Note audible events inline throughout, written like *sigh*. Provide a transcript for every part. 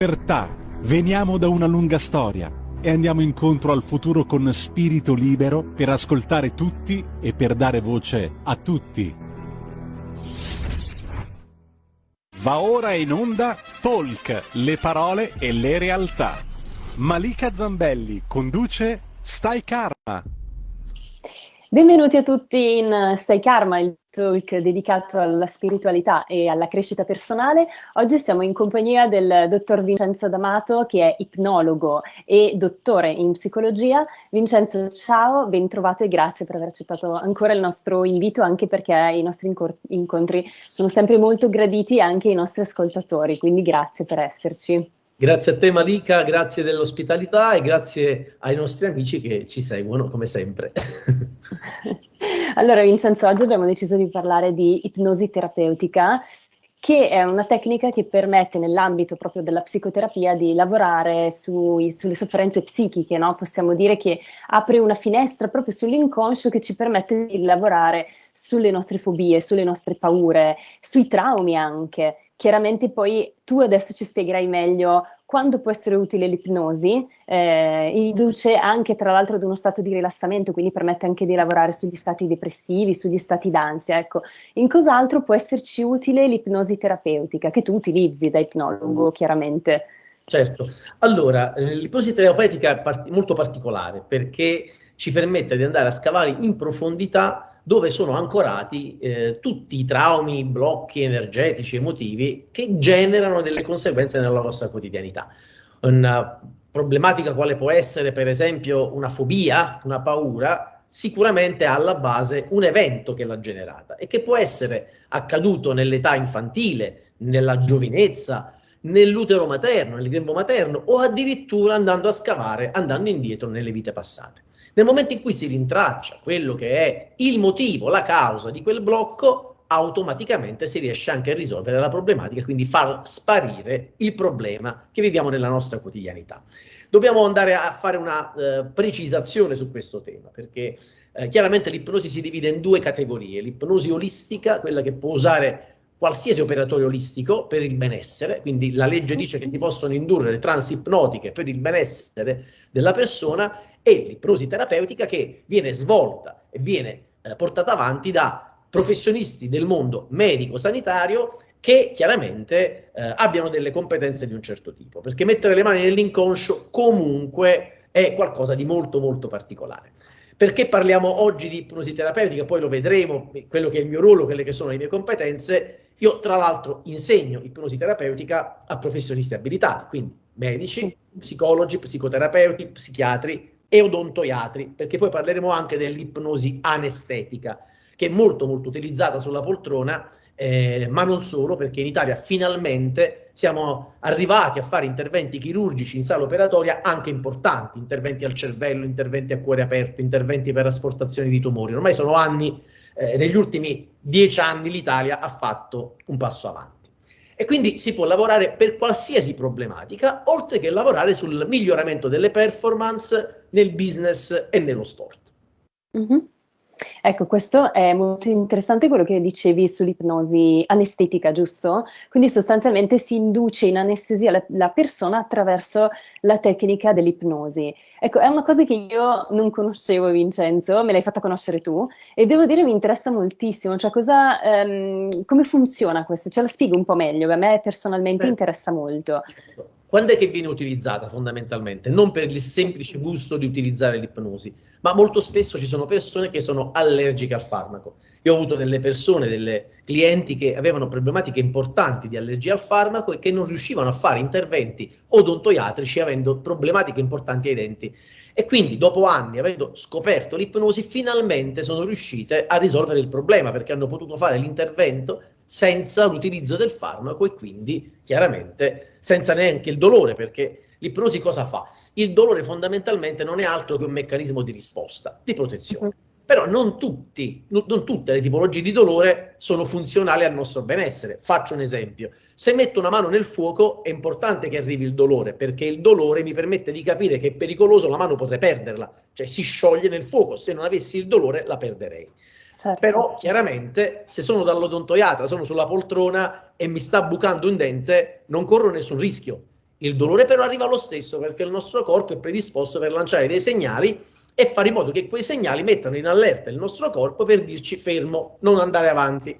Libertà. Veniamo da una lunga storia e andiamo incontro al futuro con spirito libero per ascoltare tutti e per dare voce a tutti. Va ora in onda Talk, le parole e le realtà. Malika Zambelli conduce Stai Karma. Benvenuti a tutti in Stai Karma, il talk dedicato alla spiritualità e alla crescita personale. Oggi siamo in compagnia del dottor Vincenzo D'Amato, che è ipnologo e dottore in psicologia. Vincenzo, ciao, ben trovato e grazie per aver accettato ancora il nostro invito, anche perché i nostri incontri sono sempre molto graditi anche ai nostri ascoltatori, quindi grazie per esserci. Grazie a te Malika, grazie dell'ospitalità e grazie ai nostri amici che ci seguono come sempre. *laughs* allora Vincenzo, oggi abbiamo deciso di parlare di ipnosi terapeutica che è una tecnica che permette nell'ambito proprio della psicoterapia di lavorare sui, sulle sofferenze psichiche, no? possiamo dire che apre una finestra proprio sull'inconscio che ci permette di lavorare sulle nostre fobie, sulle nostre paure, sui traumi anche Chiaramente poi tu adesso ci spiegherai meglio quando può essere utile l'ipnosi, eh, induce anche tra l'altro ad uno stato di rilassamento, quindi permette anche di lavorare sugli stati depressivi, sugli stati d'ansia. Ecco, in cos'altro può esserci utile l'ipnosi terapeutica, che tu utilizzi da ipnologo chiaramente? Certo, allora l'ipnosi terapeutica è part molto particolare perché ci permette di andare a scavare in profondità dove sono ancorati eh, tutti i traumi, i blocchi energetici, emotivi che generano delle conseguenze nella nostra quotidianità. Una problematica quale può essere per esempio una fobia, una paura, sicuramente ha alla base un evento che l'ha generata e che può essere accaduto nell'età infantile, nella giovinezza, nell'utero materno, nel grembo materno o addirittura andando a scavare, andando indietro nelle vite passate. Nel momento in cui si rintraccia quello che è il motivo, la causa di quel blocco, automaticamente si riesce anche a risolvere la problematica, quindi far sparire il problema che viviamo nella nostra quotidianità. Dobbiamo andare a fare una eh, precisazione su questo tema, perché eh, chiaramente l'ipnosi si divide in due categorie, l'ipnosi olistica, quella che può usare qualsiasi operatore olistico per il benessere, quindi la legge dice che si possono indurre le trans ipnotiche per il benessere della persona e l'ipnosi terapeutica che viene svolta e viene eh, portata avanti da professionisti del mondo medico-sanitario che chiaramente eh, abbiano delle competenze di un certo tipo, perché mettere le mani nell'inconscio comunque è qualcosa di molto molto particolare. Perché parliamo oggi di ipnosi terapeutica, poi lo vedremo, quello che è il mio ruolo, quelle che sono le mie competenze, io tra l'altro insegno ipnosi terapeutica a professionisti abilitati, quindi medici, psicologi, psicoterapeuti, psichiatri e odontoiatri, perché poi parleremo anche dell'ipnosi anestetica, che è molto molto utilizzata sulla poltrona, eh, ma non solo, perché in Italia finalmente siamo arrivati a fare interventi chirurgici in sala operatoria anche importanti, interventi al cervello, interventi a cuore aperto, interventi per asportazione di tumori. Ormai sono anni eh, negli ultimi dieci anni l'Italia ha fatto un passo avanti. E quindi si può lavorare per qualsiasi problematica, oltre che lavorare sul miglioramento delle performance nel business e nello sport. Mm -hmm. Ecco, questo è molto interessante quello che dicevi sull'ipnosi anestetica, giusto? Quindi sostanzialmente si induce in anestesia la, la persona attraverso la tecnica dell'ipnosi. Ecco, è una cosa che io non conoscevo, Vincenzo, me l'hai fatta conoscere tu e devo dire mi interessa moltissimo, cioè cosa, ehm, come funziona questo? Ce la spiego un po' meglio, a me personalmente Beh. interessa molto. Quando è che viene utilizzata fondamentalmente? Non per il semplice gusto di utilizzare l'ipnosi, ma molto spesso ci sono persone che sono allergiche al farmaco. Io ho avuto delle persone, delle clienti che avevano problematiche importanti di allergia al farmaco e che non riuscivano a fare interventi odontoiatrici avendo problematiche importanti ai denti. E quindi dopo anni, avendo scoperto l'ipnosi, finalmente sono riuscite a risolvere il problema perché hanno potuto fare l'intervento senza l'utilizzo del farmaco e quindi chiaramente senza neanche il dolore, perché l'ipnosi cosa fa? Il dolore fondamentalmente non è altro che un meccanismo di risposta, di protezione. Però non, tutti, non tutte le tipologie di dolore sono funzionali al nostro benessere. Faccio un esempio. Se metto una mano nel fuoco è importante che arrivi il dolore, perché il dolore mi permette di capire che è pericoloso, la mano potrei perderla, cioè si scioglie nel fuoco, se non avessi il dolore la perderei. Certo. Però chiaramente se sono dall'odontoiatra, sono sulla poltrona e mi sta bucando un dente, non corro nessun rischio. Il dolore però arriva lo stesso perché il nostro corpo è predisposto per lanciare dei segnali e fare in modo che quei segnali mettano in allerta il nostro corpo per dirci fermo, non andare avanti.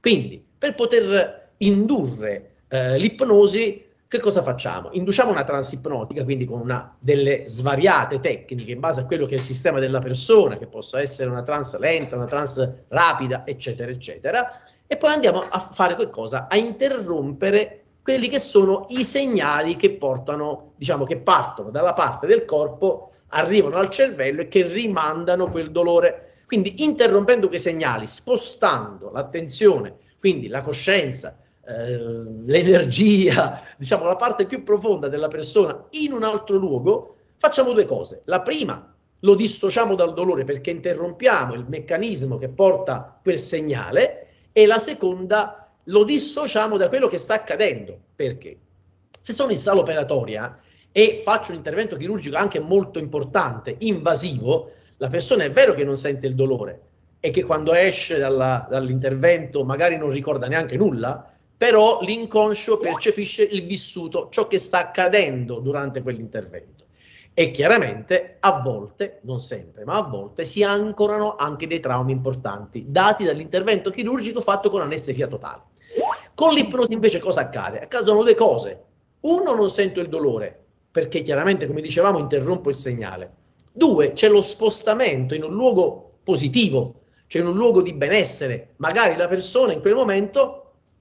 Quindi, per poter indurre eh, l'ipnosi, che cosa facciamo? Induciamo una trans ipnotica, quindi con una, delle svariate tecniche in base a quello che è il sistema della persona, che possa essere una trans lenta, una trans rapida, eccetera, eccetera, e poi andiamo a fare qualcosa, a interrompere quelli che sono i segnali che portano, diciamo, che partono dalla parte del corpo, arrivano al cervello e che rimandano quel dolore. Quindi interrompendo quei segnali, spostando l'attenzione, quindi la coscienza, eh, l'energia, *laughs* diciamo la parte più profonda della persona in un altro luogo, facciamo due cose. La prima, lo dissociamo dal dolore perché interrompiamo il meccanismo che porta quel segnale e la seconda, lo dissociamo da quello che sta accadendo. Perché? Se sono in sala operatoria e faccio un intervento chirurgico anche molto importante, invasivo, la persona è vero che non sente il dolore e che quando esce dall'intervento magari non ricorda neanche nulla, però l'inconscio percepisce il vissuto, ciò che sta accadendo durante quell'intervento. E chiaramente a volte, non sempre, ma a volte si ancorano anche dei traumi importanti, dati dall'intervento chirurgico fatto con anestesia totale. Con l'ipnosi invece cosa accade? Accadono due cose. Uno, non sento il dolore, perché chiaramente, come dicevamo, interrompo il segnale. Due, c'è lo spostamento in un luogo positivo, cioè in un luogo di benessere. Magari la persona in quel momento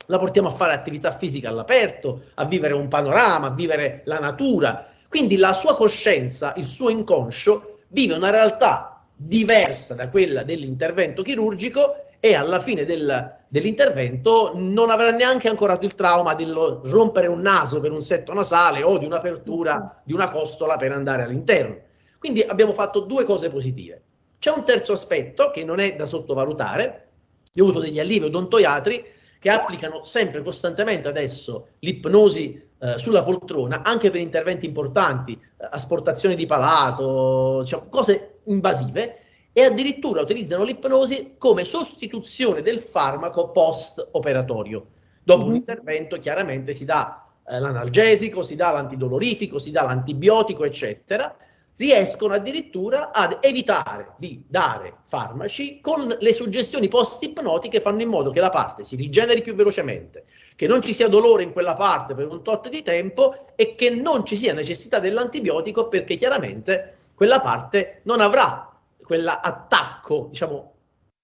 la portiamo a fare attività fisica all'aperto, a vivere un panorama, a vivere la natura. Quindi la sua coscienza, il suo inconscio, vive una realtà diversa da quella dell'intervento chirurgico e alla fine del, dell'intervento non avrà neanche ancorato il trauma di rompere un naso per un setto nasale o di un'apertura di una costola per andare all'interno. Quindi abbiamo fatto due cose positive. C'è un terzo aspetto che non è da sottovalutare. Io ho avuto degli allievi odontoiatri che applicano sempre costantemente adesso l'ipnosi eh, sulla poltrona anche per interventi importanti, eh, asportazione di palato, diciamo, cose invasive e addirittura utilizzano l'ipnosi come sostituzione del farmaco post-operatorio. Dopo mm -hmm. un intervento chiaramente si dà eh, l'analgesico, si dà l'antidolorifico, si dà l'antibiotico, eccetera, riescono addirittura ad evitare di dare farmaci con le suggestioni post-ipnotiche fanno in modo che la parte si rigeneri più velocemente, che non ci sia dolore in quella parte per un tot di tempo e che non ci sia necessità dell'antibiotico perché chiaramente quella parte non avrà quell'attacco, diciamo,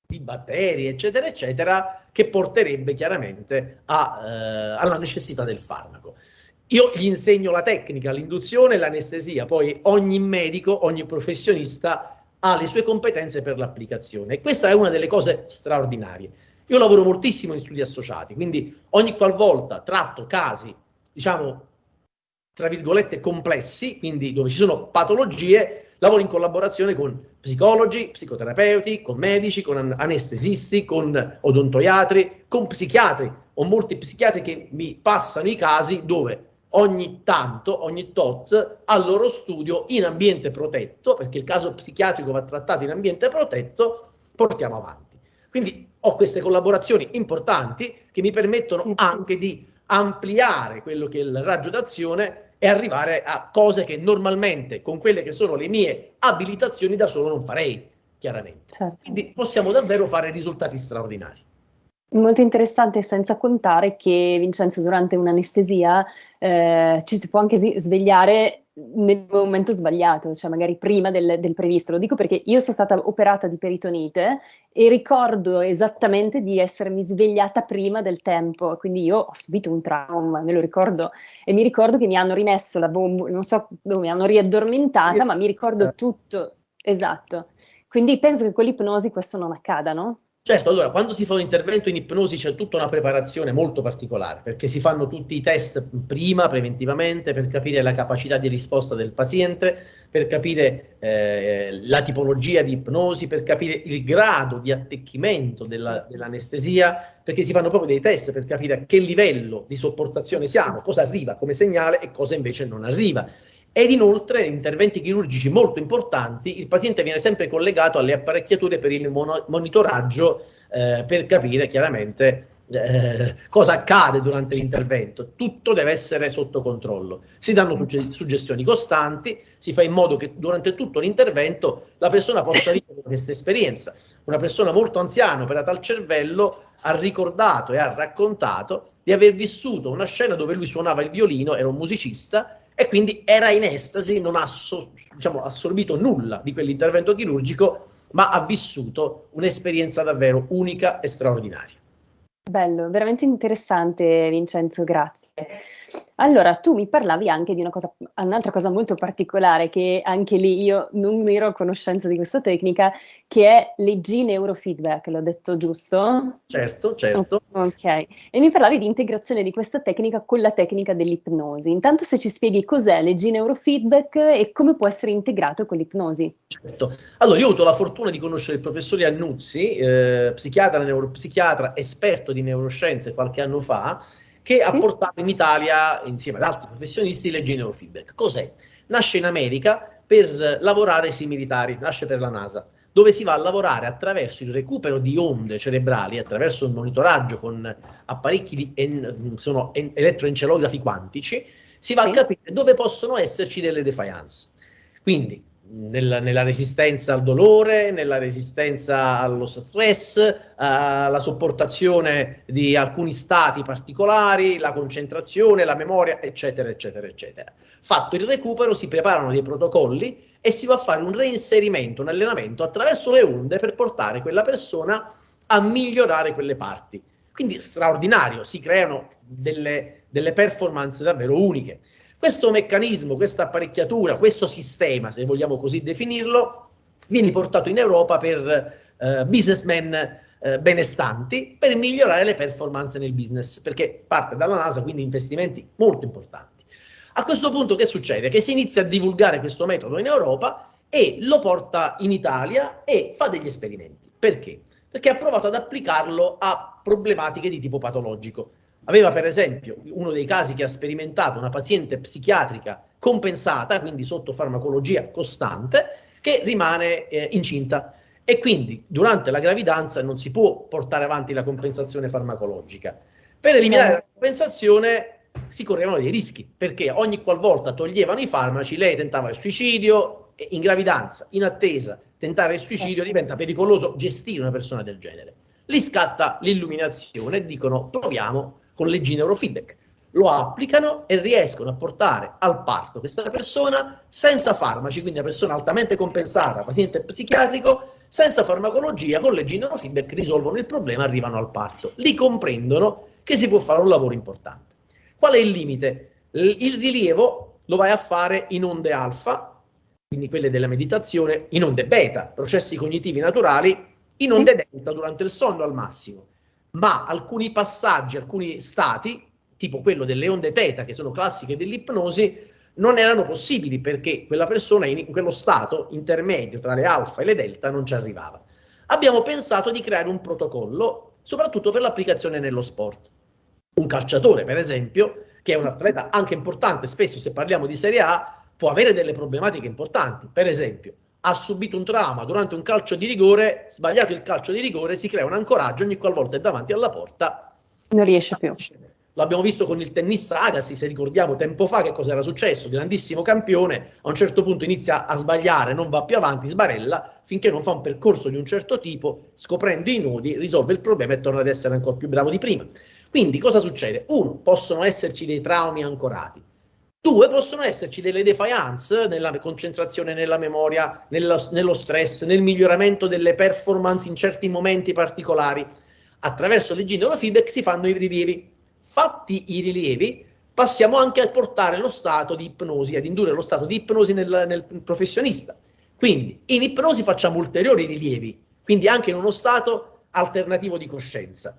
di batteri, eccetera, eccetera, che porterebbe chiaramente a, eh, alla necessità del farmaco. Io gli insegno la tecnica, l'induzione e l'anestesia, poi ogni medico, ogni professionista ha le sue competenze per l'applicazione questa è una delle cose straordinarie. Io lavoro moltissimo in studi associati, quindi ogni qualvolta tratto casi, diciamo, tra virgolette complessi, quindi dove ci sono patologie, lavoro in collaborazione con psicologi, psicoterapeuti, con medici, con anestesisti, con odontoiatri, con psichiatri. Ho molti psichiatri che mi passano i casi dove ogni tanto, ogni tot, al loro studio in ambiente protetto, perché il caso psichiatrico va trattato in ambiente protetto, portiamo avanti. Quindi ho queste collaborazioni importanti che mi permettono sì. anche di ampliare quello che è il raggio d'azione e arrivare a cose che normalmente con quelle che sono le mie abilitazioni da solo non farei, chiaramente. Certo. Quindi possiamo davvero fare risultati straordinari. Molto interessante, senza contare che Vincenzo durante un'anestesia eh, ci si può anche svegliare nel momento sbagliato, cioè magari prima del, del, previsto. Lo dico perché io sono stata operata di peritonite e ricordo esattamente di essermi svegliata prima del tempo, quindi io ho subito un trauma, me lo ricordo, e mi ricordo che mi hanno rimesso la bomba, non so dove, mi hanno riaddormentata, ma mi ricordo tutto, esatto. Quindi penso che con l'ipnosi questo non accada, no? Certo, allora, quando si fa un intervento in ipnosi c'è tutta una preparazione molto particolare, perché si fanno tutti i test prima, preventivamente, per capire la capacità di risposta del paziente, per capire eh, la tipologia di ipnosi, per capire il grado di attecchimento dell'anestesia, dell perché si fanno proprio dei test per capire a che livello di sopportazione siamo, cosa arriva come segnale e cosa invece non arriva ed inoltre in interventi chirurgici molto importanti il paziente viene sempre collegato alle apparecchiature per il monitoraggio eh, per capire chiaramente eh, cosa accade durante l'intervento, tutto deve essere sotto controllo. Si danno sugge suggestioni costanti, si fa in modo che durante tutto l'intervento la persona possa vivere questa esperienza. Una persona molto anziana, operata al cervello, ha ricordato e ha raccontato di aver vissuto una scena dove lui suonava il violino, era un musicista, e quindi era in estasi, non ha so, diciamo, assorbito nulla di quell'intervento chirurgico, ma ha vissuto un'esperienza davvero unica e straordinaria. Bello, veramente interessante Vincenzo, grazie. Allora, tu mi parlavi anche di una cosa, un'altra cosa molto particolare che anche lì io non ero a conoscenza di questa tecnica, che è leggi neurofeedback, l'ho detto giusto? Certo, certo. Ok, e mi parlavi di integrazione di questa tecnica con la tecnica dell'ipnosi. Intanto se ci spieghi cos'è leggi neurofeedback e come può essere integrato con l'ipnosi. Certo. Allora, io ho avuto la fortuna di conoscere il professor Iannuzzi, eh, psichiatra, neuropsichiatra, esperto di neuroscienze qualche anno fa, che ha portato in Italia, insieme ad altri professionisti, le neurofeedback. Cos'è? Nasce in America per lavorare sui militari, nasce per la NASA, dove si va a lavorare attraverso il recupero di onde cerebrali, attraverso un monitoraggio con apparecchi di en, sono en, elettroencelografi quantici, si va a capire dove possono esserci delle defiance. Quindi nella, nella, resistenza al dolore, nella resistenza allo stress, alla sopportazione di alcuni stati particolari, la concentrazione, la memoria, eccetera, eccetera, eccetera. Fatto il recupero, si preparano dei protocolli e si va a fare un reinserimento, un allenamento attraverso le onde per portare quella persona a migliorare quelle parti. Quindi straordinario, si creano delle, delle performance davvero uniche. Questo meccanismo, questa apparecchiatura, questo sistema, se vogliamo così definirlo, viene portato in Europa per eh, businessmen eh, benestanti per migliorare le performance nel business, perché parte dalla NASA, quindi investimenti molto importanti. A questo punto che succede? Che si inizia a divulgare questo metodo in Europa e lo porta in Italia e fa degli esperimenti. Perché? Perché ha provato ad applicarlo a problematiche di tipo patologico. Aveva per esempio uno dei casi che ha sperimentato una paziente psichiatrica compensata, quindi sotto farmacologia costante, che rimane eh, incinta e quindi durante la gravidanza non si può portare avanti la compensazione farmacologica. Per eliminare la compensazione si correvano dei rischi, perché ogni qualvolta toglievano i farmaci lei tentava il suicidio, in gravidanza, in attesa, tentare il suicidio diventa pericoloso gestire una persona del genere. Lì scatta l'illuminazione e dicono proviamo con leggi neurofeedback. Lo applicano e riescono a portare al parto questa persona senza farmaci, quindi una persona altamente compensata, paziente psichiatrico, senza farmacologia, con leggi neurofeedback risolvono il problema, arrivano al parto. Lì comprendono che si può fare un lavoro importante. Qual è il limite? Il rilievo lo vai a fare in onde alfa, quindi quelle della meditazione, in onde beta, processi cognitivi naturali, in onde delta durante il sonno al massimo ma alcuni passaggi, alcuni stati, tipo quello delle onde teta, che sono classiche dell'ipnosi, non erano possibili perché quella persona in, quello stato intermedio tra le alfa e le delta non ci arrivava. Abbiamo pensato di creare un protocollo, soprattutto per l'applicazione nello sport. Un calciatore, per esempio, che è un atleta anche importante, spesso se parliamo di Serie A, può avere delle problematiche importanti. Per esempio, ha subito un trauma durante un calcio di rigore, sbagliato il calcio di rigore, si crea un ancoraggio ogni qualvolta è davanti alla porta. Non riesce più. L'abbiamo visto con il tennista Agassi, se ricordiamo tempo fa che cosa era successo, grandissimo campione, a un certo punto inizia a sbagliare, non va più avanti, sbarella, finché non fa un percorso di un certo tipo, scoprendo i nodi, risolve il problema e torna ad essere ancora più bravo di prima. Quindi cosa succede? Uno, possono esserci dei traumi ancorati. Due, possono esserci delle defiance nella concentrazione, nella memoria, nello, nello stress, nel miglioramento delle performance in certi momenti particolari. Attraverso le neurofeedback si fanno i rilievi. Fatti i rilievi, passiamo anche a portare lo stato di ipnosi, ad indurre lo stato di ipnosi nel, nel professionista. Quindi in ipnosi facciamo ulteriori rilievi, quindi anche in uno stato alternativo di coscienza.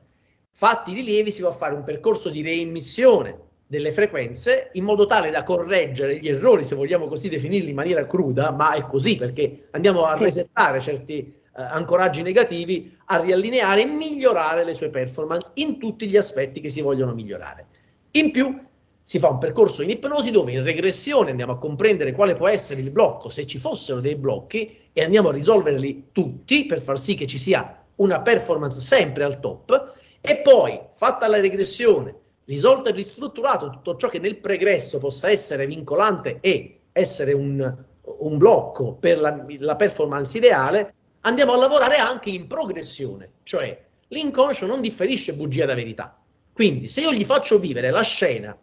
Fatti i rilievi si va a fare un percorso di reimmissione delle frequenze in modo tale da correggere gli errori, se vogliamo così definirli in maniera cruda, ma è così perché andiamo a sì. resettare certi eh, ancoraggi negativi, a riallineare e migliorare le sue performance in tutti gli aspetti che si vogliono migliorare. In più si fa un percorso in ipnosi dove in regressione andiamo a comprendere quale può essere il blocco, se ci fossero dei blocchi, e andiamo a risolverli tutti per far sì che ci sia una performance sempre al top E poi, fatta la regressione, risolto e ristrutturato tutto ciò che nel pregresso possa essere vincolante e essere un, un blocco per la, la performance ideale, andiamo a lavorare anche in progressione, cioè l'inconscio non differisce bugia da verità. Quindi se io gli faccio vivere la scena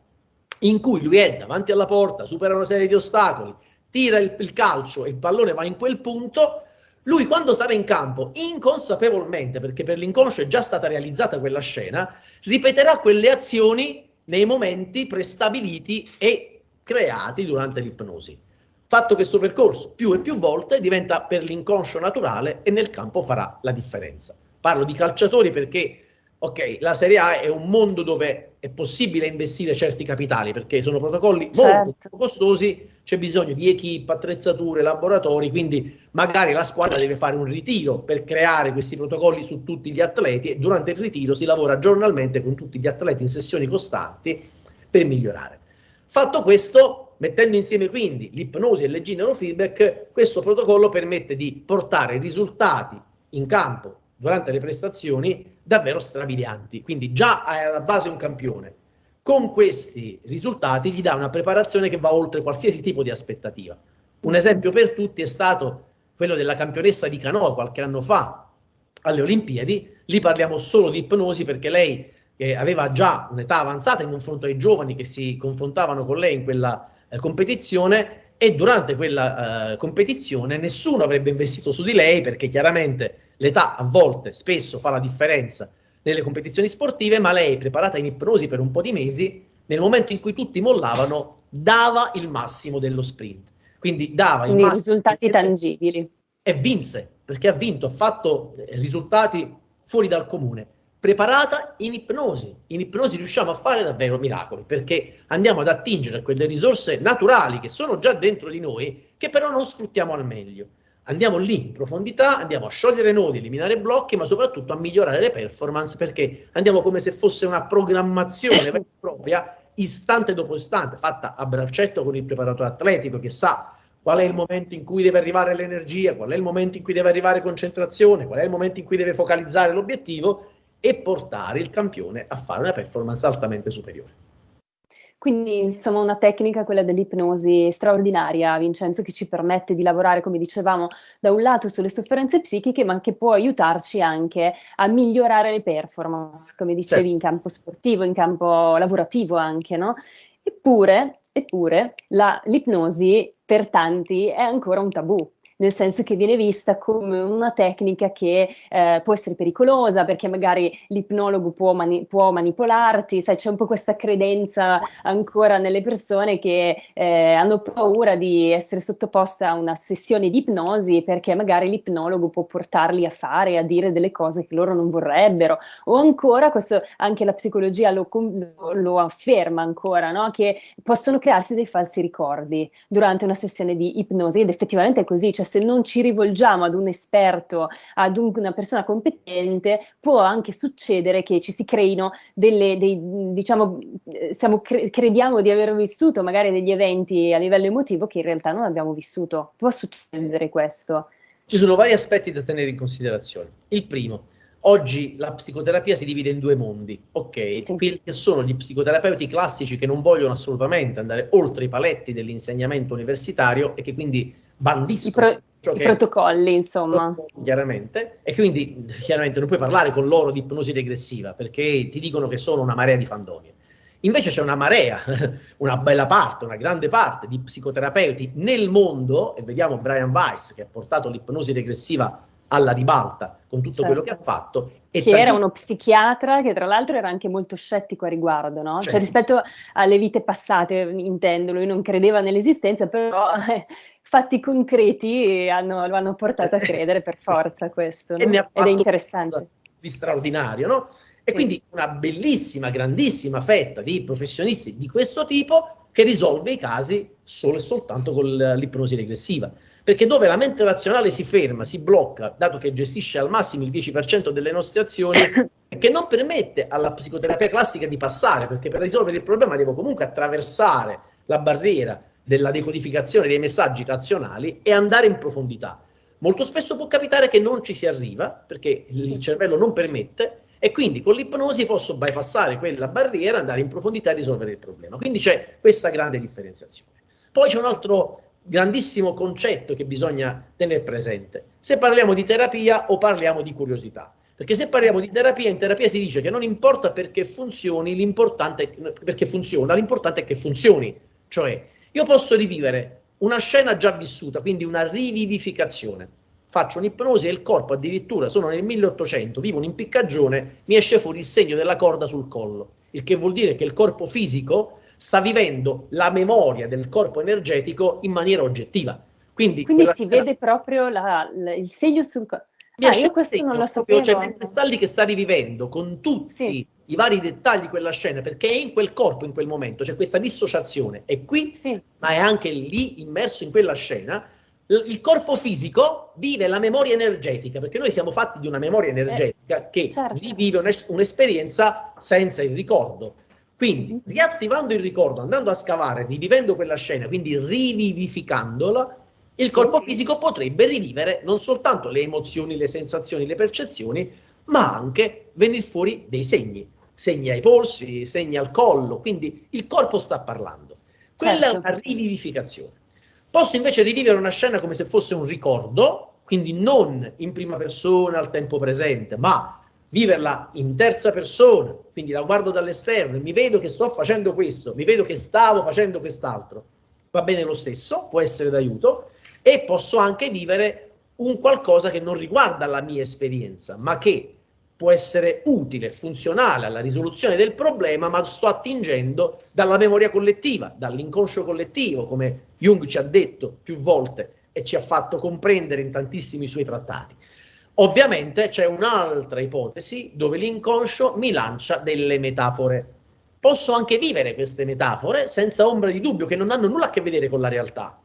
in cui lui è davanti alla porta, supera una serie di ostacoli, tira il, il calcio e il pallone va in quel punto, lui quando sarà in campo, inconsapevolmente, perché per l'inconscio è già stata realizzata quella scena, ripeterà quelle azioni nei momenti prestabiliti e creati durante l'ipnosi. Fatto questo percorso più e più volte diventa per l'inconscio naturale e nel campo farà la differenza. Parlo di calciatori perché ok, la Serie A è un mondo dove è possibile investire certi capitali perché sono protocolli certo. molto costosi, c'è bisogno di equip, attrezzature, laboratori, quindi magari la squadra deve fare un ritiro per creare questi protocolli su tutti gli atleti e durante il ritiro si lavora giornalmente con tutti gli atleti in sessioni costanti per migliorare. Fatto questo, mettendo insieme quindi l'ipnosi e le neurofeedback, questo protocollo permette di portare risultati in campo durante le prestazioni davvero strabilianti. Quindi già è alla base un campione. Con questi risultati gli dà una preparazione che va oltre qualsiasi tipo di aspettativa. Un esempio per tutti è stato quello della campionessa di canoa qualche anno fa alle Olimpiadi. Lì parliamo solo di ipnosi perché lei eh, aveva già un'età avanzata in confronto ai giovani che si confrontavano con lei in quella eh, competizione e durante quella eh, competizione nessuno avrebbe investito su di lei perché chiaramente l'età a volte, spesso fa la differenza nelle competizioni sportive, ma lei, preparata in ipnosi per un po' di mesi, nel momento in cui tutti mollavano, dava il massimo dello sprint. Quindi dava Quindi massimo risultati tangibili. E vinse, perché ha vinto, ha fatto risultati fuori dal comune. Preparata in ipnosi. In ipnosi riusciamo a fare davvero miracoli, perché andiamo ad attingere quelle risorse naturali che sono già dentro di noi, che però non sfruttiamo al meglio andiamo lì in profondità, andiamo a sciogliere nodi, eliminare blocchi, ma soprattutto a migliorare le performance perché andiamo come se fosse una programmazione vera e *laughs* propria, istante dopo istante, fatta a braccetto con il preparatore atletico che sa qual è il momento in cui deve arrivare l'energia, qual è il momento in cui deve arrivare concentrazione, qual è il momento in cui deve focalizzare l'obiettivo e portare il campione a fare una performance altamente superiore. Quindi, insomma, una tecnica, quella dell'ipnosi, straordinaria, Vincenzo, che ci permette di lavorare, come dicevamo, da un lato sulle sofferenze psichiche, ma che può aiutarci anche a migliorare le performance, come dicevi, certo. in campo sportivo, in campo lavorativo anche, no? Eppure, eppure l'ipnosi per tanti è ancora un tabù nel senso che viene vista come una tecnica che eh, può essere pericolosa perché magari l'ipnologo può, mani- può, manipolarti, sai c'è un po' questa credenza ancora nelle persone che eh, hanno paura di essere sottoposte a una sessione di ipnosi perché magari l'ipnologo può portarli a fare, a dire delle cose che loro non vorrebbero o ancora, questo anche la psicologia lo, lo afferma ancora, no? che possono crearsi dei falsi ricordi durante una sessione di ipnosi ed effettivamente è così, cioè cioè se non ci rivolgiamo ad un esperto, ad un, una persona competente, può anche succedere che ci si creino delle, dei, diciamo, siamo, cre- crediamo di aver vissuto magari degli eventi a livello emotivo che in realtà non abbiamo vissuto. Può succedere questo. Ci sono vari aspetti da tenere in considerazione. Il primo, Oggi la psicoterapia si divide in due mondi, ok? Sì. Quelli che sono gli psicoterapeuti classici che non vogliono assolutamente andare oltre i paletti dell'insegnamento universitario e che quindi bandiscono. I, pro- i protocolli, insomma. Chiaramente, e quindi chiaramente non puoi parlare con loro di ipnosi regressiva perché ti dicono che sono una marea di fandonie. Invece c'è una marea, *laughs* una bella parte, una grande parte di psicoterapeuti nel mondo, e vediamo Brian Weiss che ha portato l'ipnosi regressiva alla ribalta con tutto certo. quello che ha fatto. Che tantissimo... era uno psichiatra che tra l'altro era anche molto scettico a riguardo, no? Cioè. Cioè rispetto alle vite passate, intendo, lui non credeva nell'esistenza, però fatti concreti hanno, lo hanno portato a *laughs* credere per forza questo, no? ed è interessante. Di straordinario, no? E sì. quindi una bellissima, grandissima fetta di professionisti di questo tipo che risolve i casi solo e soltanto con l'ipnosi regressiva. Perché dove la mente razionale si ferma, si blocca, dato che gestisce al massimo il 10% delle nostre azioni, *laughs* che non permette alla psicoterapia classica di passare, perché per risolvere il problema devo comunque attraversare la barriera della decodificazione dei messaggi razionali e andare in profondità. Molto spesso può capitare che non ci si arriva, perché il cervello non permette, e quindi con l'ipnosi posso bypassare quella barriera, andare in profondità e risolvere il problema. Quindi c'è questa grande differenziazione. Poi c'è un altro grandissimo concetto che bisogna tenere presente. Se parliamo di terapia o parliamo di curiosità. Perché se parliamo di terapia, in terapia si dice che non importa perché funzioni, l'importante perché funziona, l'importante è che funzioni. Cioè, io posso rivivere una scena già vissuta, quindi una rivivificazione. Faccio un'ipnosi e il corpo addirittura, sono nel 1800, vivo un'impiccagione, mi esce fuori il segno della corda sul collo, il che vuol dire che il corpo fisico sta vivendo la memoria del corpo energetico in maniera oggettiva. Quindi, Quindi si scena... vede proprio la, la, il segno sul corpo. Ah, io questo non lo sapevo. C'è sta lì che sta rivivendo con tutti sì. i vari dettagli quella scena, perché è in quel corpo in quel momento, c'è questa dissociazione, è qui, sì. ma è anche lì immerso in quella scena. Il corpo fisico vive la memoria energetica, perché noi siamo fatti di una memoria eh, energetica eh, che certo. rivive un'esperienza senza il ricordo. Quindi, riattivando il ricordo, andando a scavare, rivivendo quella scena, quindi rivivificandola, il corpo fisico potrebbe rivivere non soltanto le emozioni, le sensazioni, le percezioni, ma anche venire fuori dei segni, segni ai polsi, segni al collo, quindi il corpo sta parlando. Quella certo. è una rivivificazione. Posso invece rivivere una scena come se fosse un ricordo, quindi non in prima persona al tempo presente, ma viverla in terza persona, quindi la guardo dall'esterno e mi vedo che sto facendo questo, mi vedo che stavo facendo quest'altro, va bene lo stesso, può essere d'aiuto, e posso anche vivere un qualcosa che non riguarda la mia esperienza, ma che può essere utile, funzionale alla risoluzione del problema, ma sto attingendo dalla memoria collettiva, dall'inconscio collettivo, come Jung ci ha detto più volte e ci ha fatto comprendere in tantissimi suoi trattati. Ovviamente c'è un'altra ipotesi dove l'inconscio mi lancia delle metafore. Posso anche vivere queste metafore senza ombra di dubbio che non hanno nulla a che vedere con la realtà,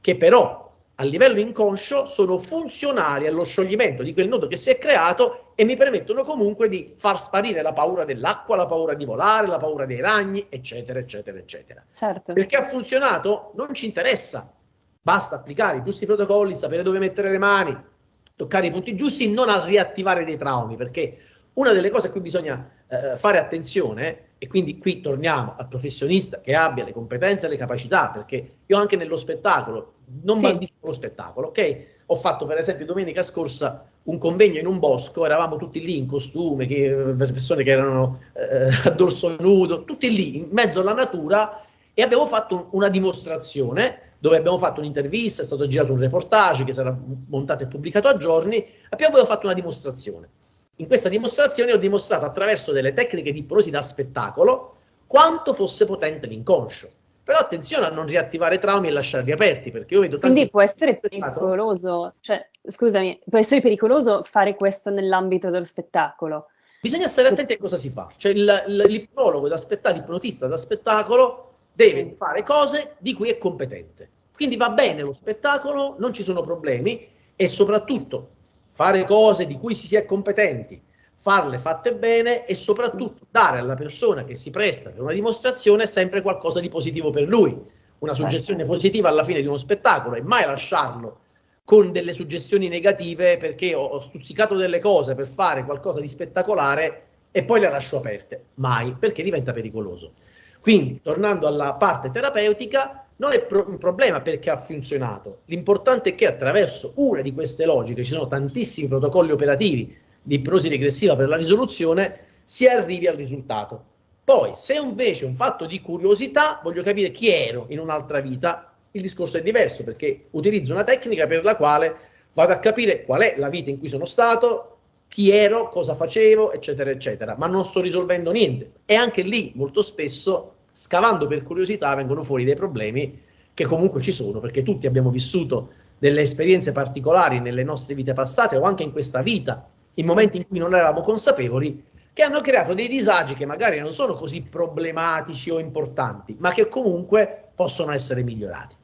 che però a livello inconscio sono funzionali allo scioglimento di quel nodo che si è creato e mi permettono comunque di far sparire la paura dell'acqua, la paura di volare, la paura dei ragni, eccetera, eccetera, eccetera. Certo. Perché ha funzionato non ci interessa, basta applicare i giusti protocolli, sapere dove mettere le mani, toccare i punti giusti, non a riattivare dei traumi, perché una delle cose a cui bisogna eh, fare attenzione, e quindi qui torniamo al professionista che abbia le competenze e le capacità, perché io anche nello spettacolo non sì. bandisco lo spettacolo, ok? Ho fatto per esempio domenica scorsa un convegno in un bosco, eravamo tutti lì in costume, che, persone che erano eh, a dorso nudo, tutti lì in mezzo alla natura e abbiamo fatto una dimostrazione dove abbiamo fatto un'intervista, è stato girato un reportage che sarà montato e pubblicato a giorni, abbiamo fatto una dimostrazione. In questa dimostrazione ho dimostrato attraverso delle tecniche di ipnosi da spettacolo quanto fosse potente l'inconscio. Però attenzione a non riattivare traumi e lasciarli aperti, perché io vedo tanti... Quindi può essere pericoloso, cioè, scusami, può essere pericoloso fare questo nell'ambito dello spettacolo? Bisogna stare attenti a cosa si fa. Cioè l'ipnologo da spettacolo, l'ipnotista da spettacolo deve fare cose di cui è competente. Quindi va bene lo spettacolo, non ci sono problemi e soprattutto fare cose di cui si sia competenti farle fatte bene e soprattutto dare alla persona che si presta per una dimostrazione sempre qualcosa di positivo per lui, una certo. suggestione positiva alla fine di uno spettacolo e mai lasciarlo con delle suggestioni negative perché ho, ho stuzzicato delle cose per fare qualcosa di spettacolare e poi le lascio aperte, mai, perché diventa pericoloso. Quindi, tornando alla parte terapeutica, non è pro un problema perché ha funzionato, l'importante è che attraverso una di queste logiche, ci sono tantissimi protocolli operativi di ipnosi regressiva per la risoluzione, si arrivi al risultato. Poi, se invece è un fatto di curiosità, voglio capire chi ero in un'altra vita, il discorso è diverso perché utilizzo una tecnica per la quale vado a capire qual è la vita in cui sono stato, chi ero, cosa facevo, eccetera, eccetera, ma non sto risolvendo niente. E anche lì, molto spesso, scavando per curiosità, vengono fuori dei problemi che comunque ci sono, perché tutti abbiamo vissuto delle esperienze particolari nelle nostre vite passate o anche in questa vita, in momenti in cui non eravamo consapevoli, che hanno creato dei disagi che magari non sono così problematici o importanti, ma che comunque possono essere migliorati.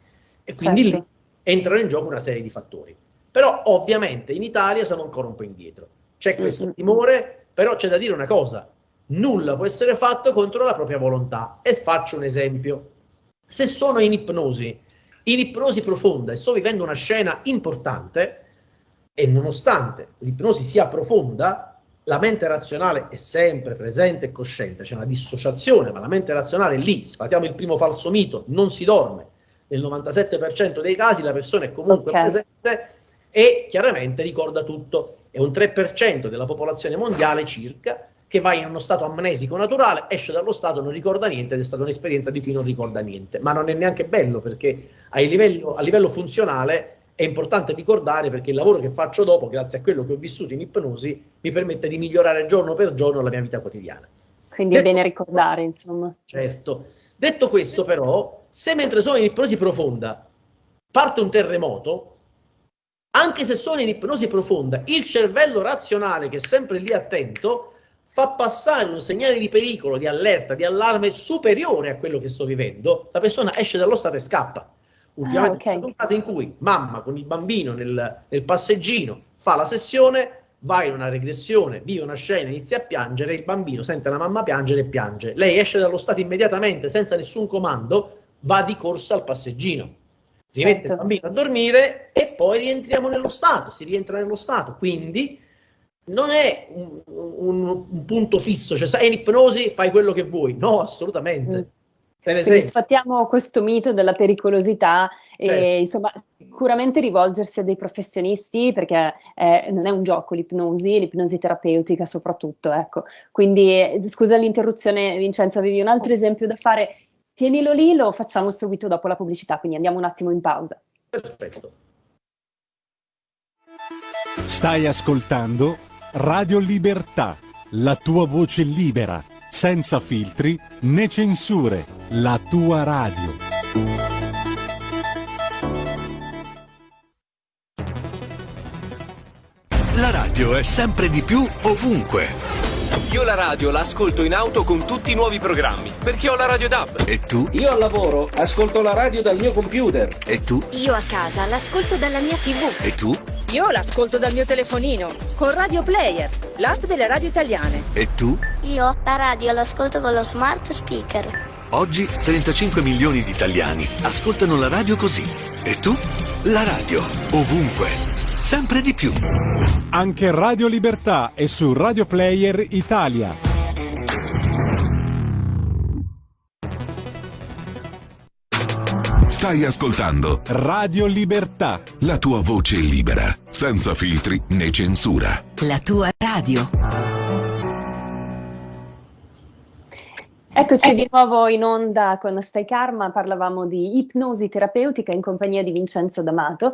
E quindi certo. lì entrano in gioco una serie di fattori. Però ovviamente in Italia siamo ancora un po' indietro. C'è questo timore, però c'è da dire una cosa, nulla può essere fatto contro la propria volontà. E faccio un esempio. Se sono in ipnosi, in ipnosi profonda e sto vivendo una scena importante, e nonostante l'ipnosi sia profonda, la mente razionale è sempre presente e cosciente, c'è una dissociazione, ma la mente razionale è lì, sfatiamo il primo falso mito, non si dorme. Nel 97% dei casi la persona è comunque okay. presente e chiaramente ricorda tutto. È un 3% della popolazione mondiale circa che va in uno stato amnesico naturale, esce dallo stato, non ricorda niente ed è stata un'esperienza di chi non ricorda niente. Ma non è neanche bello perché a livello, a livello funzionale è importante ricordare perché il lavoro che faccio dopo, grazie a quello che ho vissuto in ipnosi, mi permette di migliorare giorno per giorno la mia vita quotidiana. Quindi Detto, è bene ricordare, insomma. Certo. Detto questo, però, se mentre sono in ipnosi profonda parte un terremoto, anche se sono in ipnosi profonda, il cervello razionale, che è sempre lì attento, fa passare un segnale di pericolo, di allerta, di allarme superiore a quello che sto vivendo, la persona esce dallo stato e scappa. Ultimamente ah, okay. un caso in cui mamma con il bambino nel, nel passeggino fa la sessione, va in una regressione, vive una scena, inizia a piangere, il bambino sente la mamma piangere e piange. Lei esce dallo stato immediatamente, senza nessun comando, va di corsa al passeggino. Rimette certo. il bambino a dormire e poi rientriamo nello stato, si rientra nello stato. Quindi non è un, un, un punto fisso, cioè sei in ipnosi, fai quello che vuoi. No, assolutamente. Mm. Quindi sfattiamo questo mito della pericolosità certo. e insomma sicuramente rivolgersi a dei professionisti perché eh, non è un gioco l'ipnosi, l'ipnosi terapeutica soprattutto, ecco. Quindi scusa l'interruzione Vincenzo, avevi un altro esempio da fare? Tienilo lì, lo facciamo subito dopo la pubblicità, quindi andiamo un attimo in pausa. Perfetto. Stai ascoltando Radio Libertà, la tua voce libera senza filtri né censure, la tua radio. La radio è sempre di più ovunque. Io la radio l'ascolto in auto con tutti i nuovi programmi, perché ho la radio DAB. E tu? Io al lavoro ascolto la radio dal mio computer. E tu? Io a casa l'ascolto dalla mia TV. E tu? Io l'ascolto dal mio telefonino, con Radio Player, l'app delle radio italiane. E tu? Io la radio l'ascolto con lo smart speaker. Oggi 35 milioni di italiani ascoltano la radio così. E tu? La radio, ovunque sempre di più. Anche Radio Libertà è su Radio Player Italia. Stai ascoltando Radio Libertà. La tua voce libera, senza filtri né censura. La tua radio. Eccoci di nuovo in onda con Stai Karma, parlavamo di ipnosi terapeutica in compagnia di Vincenzo D'Amato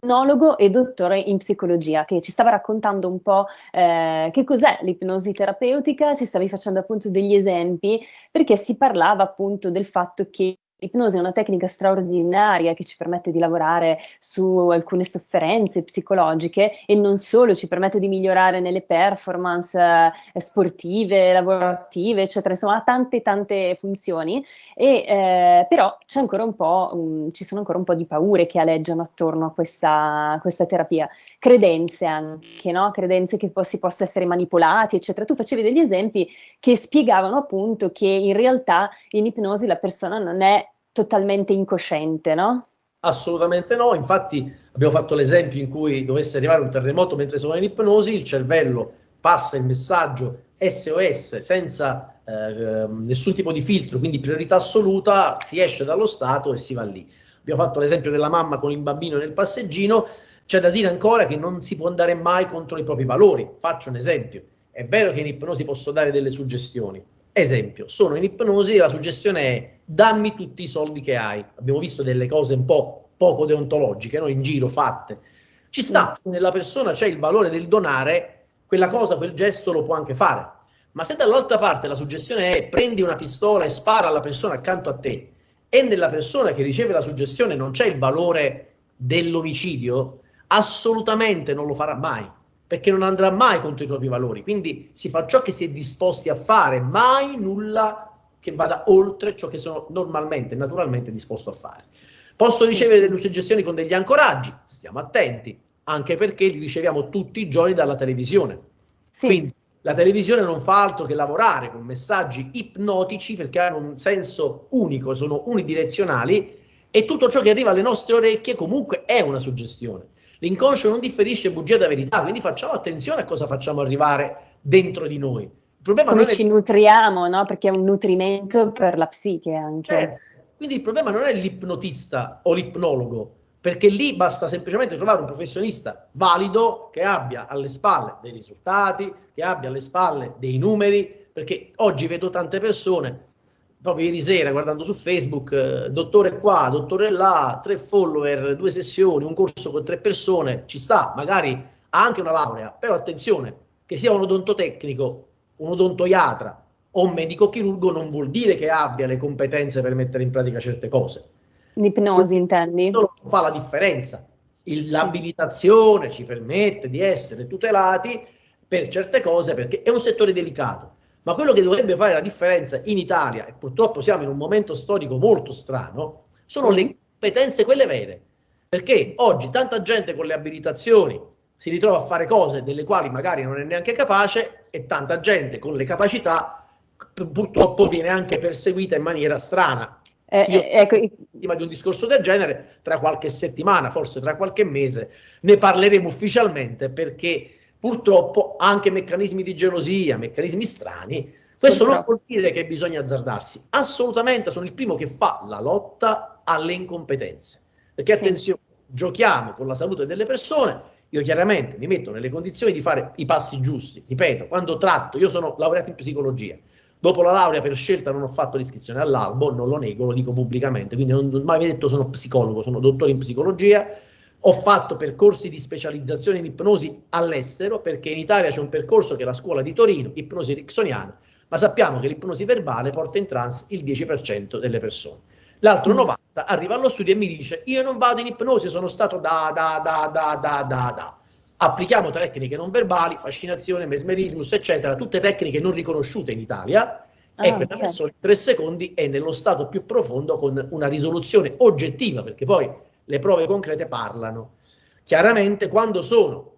ipnologo e dottore in psicologia, che ci stava raccontando un po' eh, che cos'è l'ipnosi terapeutica, ci stavi facendo appunto degli esempi, perché si parlava appunto del fatto che L'ipnosi è una tecnica straordinaria che ci permette di lavorare su alcune sofferenze psicologiche e non solo, ci permette di migliorare nelle performance eh, sportive, lavorative, eccetera, insomma ha tante tante funzioni, e, eh, però c'è ancora un po', um, ci sono ancora un po' di paure che aleggiano attorno a questa, questa terapia, credenze anche, no? credenze che po- si possa essere manipolati, eccetera. Tu facevi degli esempi che spiegavano appunto che in realtà in ipnosi la persona non è totalmente incosciente, no? Assolutamente no, infatti abbiamo fatto l'esempio in cui dovesse arrivare un terremoto mentre sono in ipnosi, il cervello passa il messaggio SOS senza eh, nessun tipo di filtro, quindi priorità assoluta, si esce dallo stato e si va lì. Abbiamo fatto l'esempio della mamma con il bambino nel passeggino, c'è da dire ancora che non si può andare mai contro i propri valori. Faccio un esempio, è vero che in ipnosi posso dare delle suggestioni, Esempio, sono in ipnosi e la suggestione è dammi tutti i soldi che hai. Abbiamo visto delle cose un po' poco deontologiche, no? in giro fatte. Ci sta, se nella persona c'è il valore del donare, quella cosa, quel gesto lo può anche fare. Ma se dall'altra parte la suggestione è prendi una pistola e spara alla persona accanto a te e nella persona che riceve la suggestione non c'è il valore dell'omicidio, assolutamente non lo farà mai perché non andrà mai contro i propri valori. Quindi si fa ciò che si è disposti a fare, mai nulla che vada oltre ciò che sono normalmente, naturalmente disposto a fare. Posso ricevere delle suggestioni con degli ancoraggi, stiamo attenti, anche perché li riceviamo tutti i giorni dalla televisione. Sì. Quindi la televisione non fa altro che lavorare con messaggi ipnotici perché hanno un senso unico, sono unidirezionali e tutto ciò che arriva alle nostre orecchie comunque è una suggestione. L'inconscio non differisce bugia da verità, quindi facciamo attenzione a cosa facciamo arrivare dentro di noi. Il problema Come non ci è... nutriamo, no? Perché è un nutrimento per la psiche anche. Eh, quindi il problema non è l'ipnotista o l'ipnologo, perché lì basta semplicemente trovare un professionista valido che abbia alle spalle dei risultati, che abbia alle spalle dei numeri, perché oggi vedo tante persone, proprio ieri sera guardando su Facebook, eh, dottore qua, dottore là, tre follower, due sessioni, un corso con tre persone, ci sta, magari ha anche una laurea, però attenzione, che sia un odontotecnico, un odontoiatra o un medico chirurgo non vuol dire che abbia le competenze per mettere in pratica certe cose. L'ipnosi intendi? Non fa la differenza. Il, l'abilitazione ci permette di essere tutelati per certe cose perché è un settore delicato. Ma quello che dovrebbe fare la differenza in Italia, e purtroppo siamo in un momento storico molto strano, sono le competenze quelle vere. Perché oggi tanta gente con le abilitazioni si ritrova a fare cose delle quali magari non è neanche capace e tanta gente con le capacità purtroppo viene anche perseguita in maniera strana. Eh, Io, eh, ecco. prima di un discorso del genere, tra qualche settimana, forse tra qualche mese, ne parleremo ufficialmente perché purtroppo anche meccanismi di gelosia, meccanismi strani, questo non vuol dire che bisogna azzardarsi. Assolutamente sono il primo che fa la lotta alle incompetenze. Perché sì. attenzione, giochiamo con la salute delle persone io chiaramente mi metto nelle condizioni di fare i passi giusti, ripeto, quando tratto, io sono laureato in psicologia, dopo la laurea per scelta non ho fatto l'iscrizione all'albo, non lo nego, lo dico pubblicamente, quindi non ho mai detto sono psicologo, sono dottore in psicologia, ho fatto percorsi di specializzazione in ipnosi all'estero, perché in Italia c'è un percorso che è la scuola di Torino, ipnosi ericksoniana, ma sappiamo che l'ipnosi verbale porta in trance il 10% delle persone l'altro 90 mm. arriva allo studio e mi dice io non vado in ipnosi, sono stato da da da da da da da. Applichiamo tecniche non verbali, fascinazione, mesmerismus, eccetera, tutte tecniche non riconosciute in Italia ah, e quella okay. persona in tre secondi è nello stato più profondo con una risoluzione oggettiva, perché poi le prove concrete parlano. Chiaramente quando sono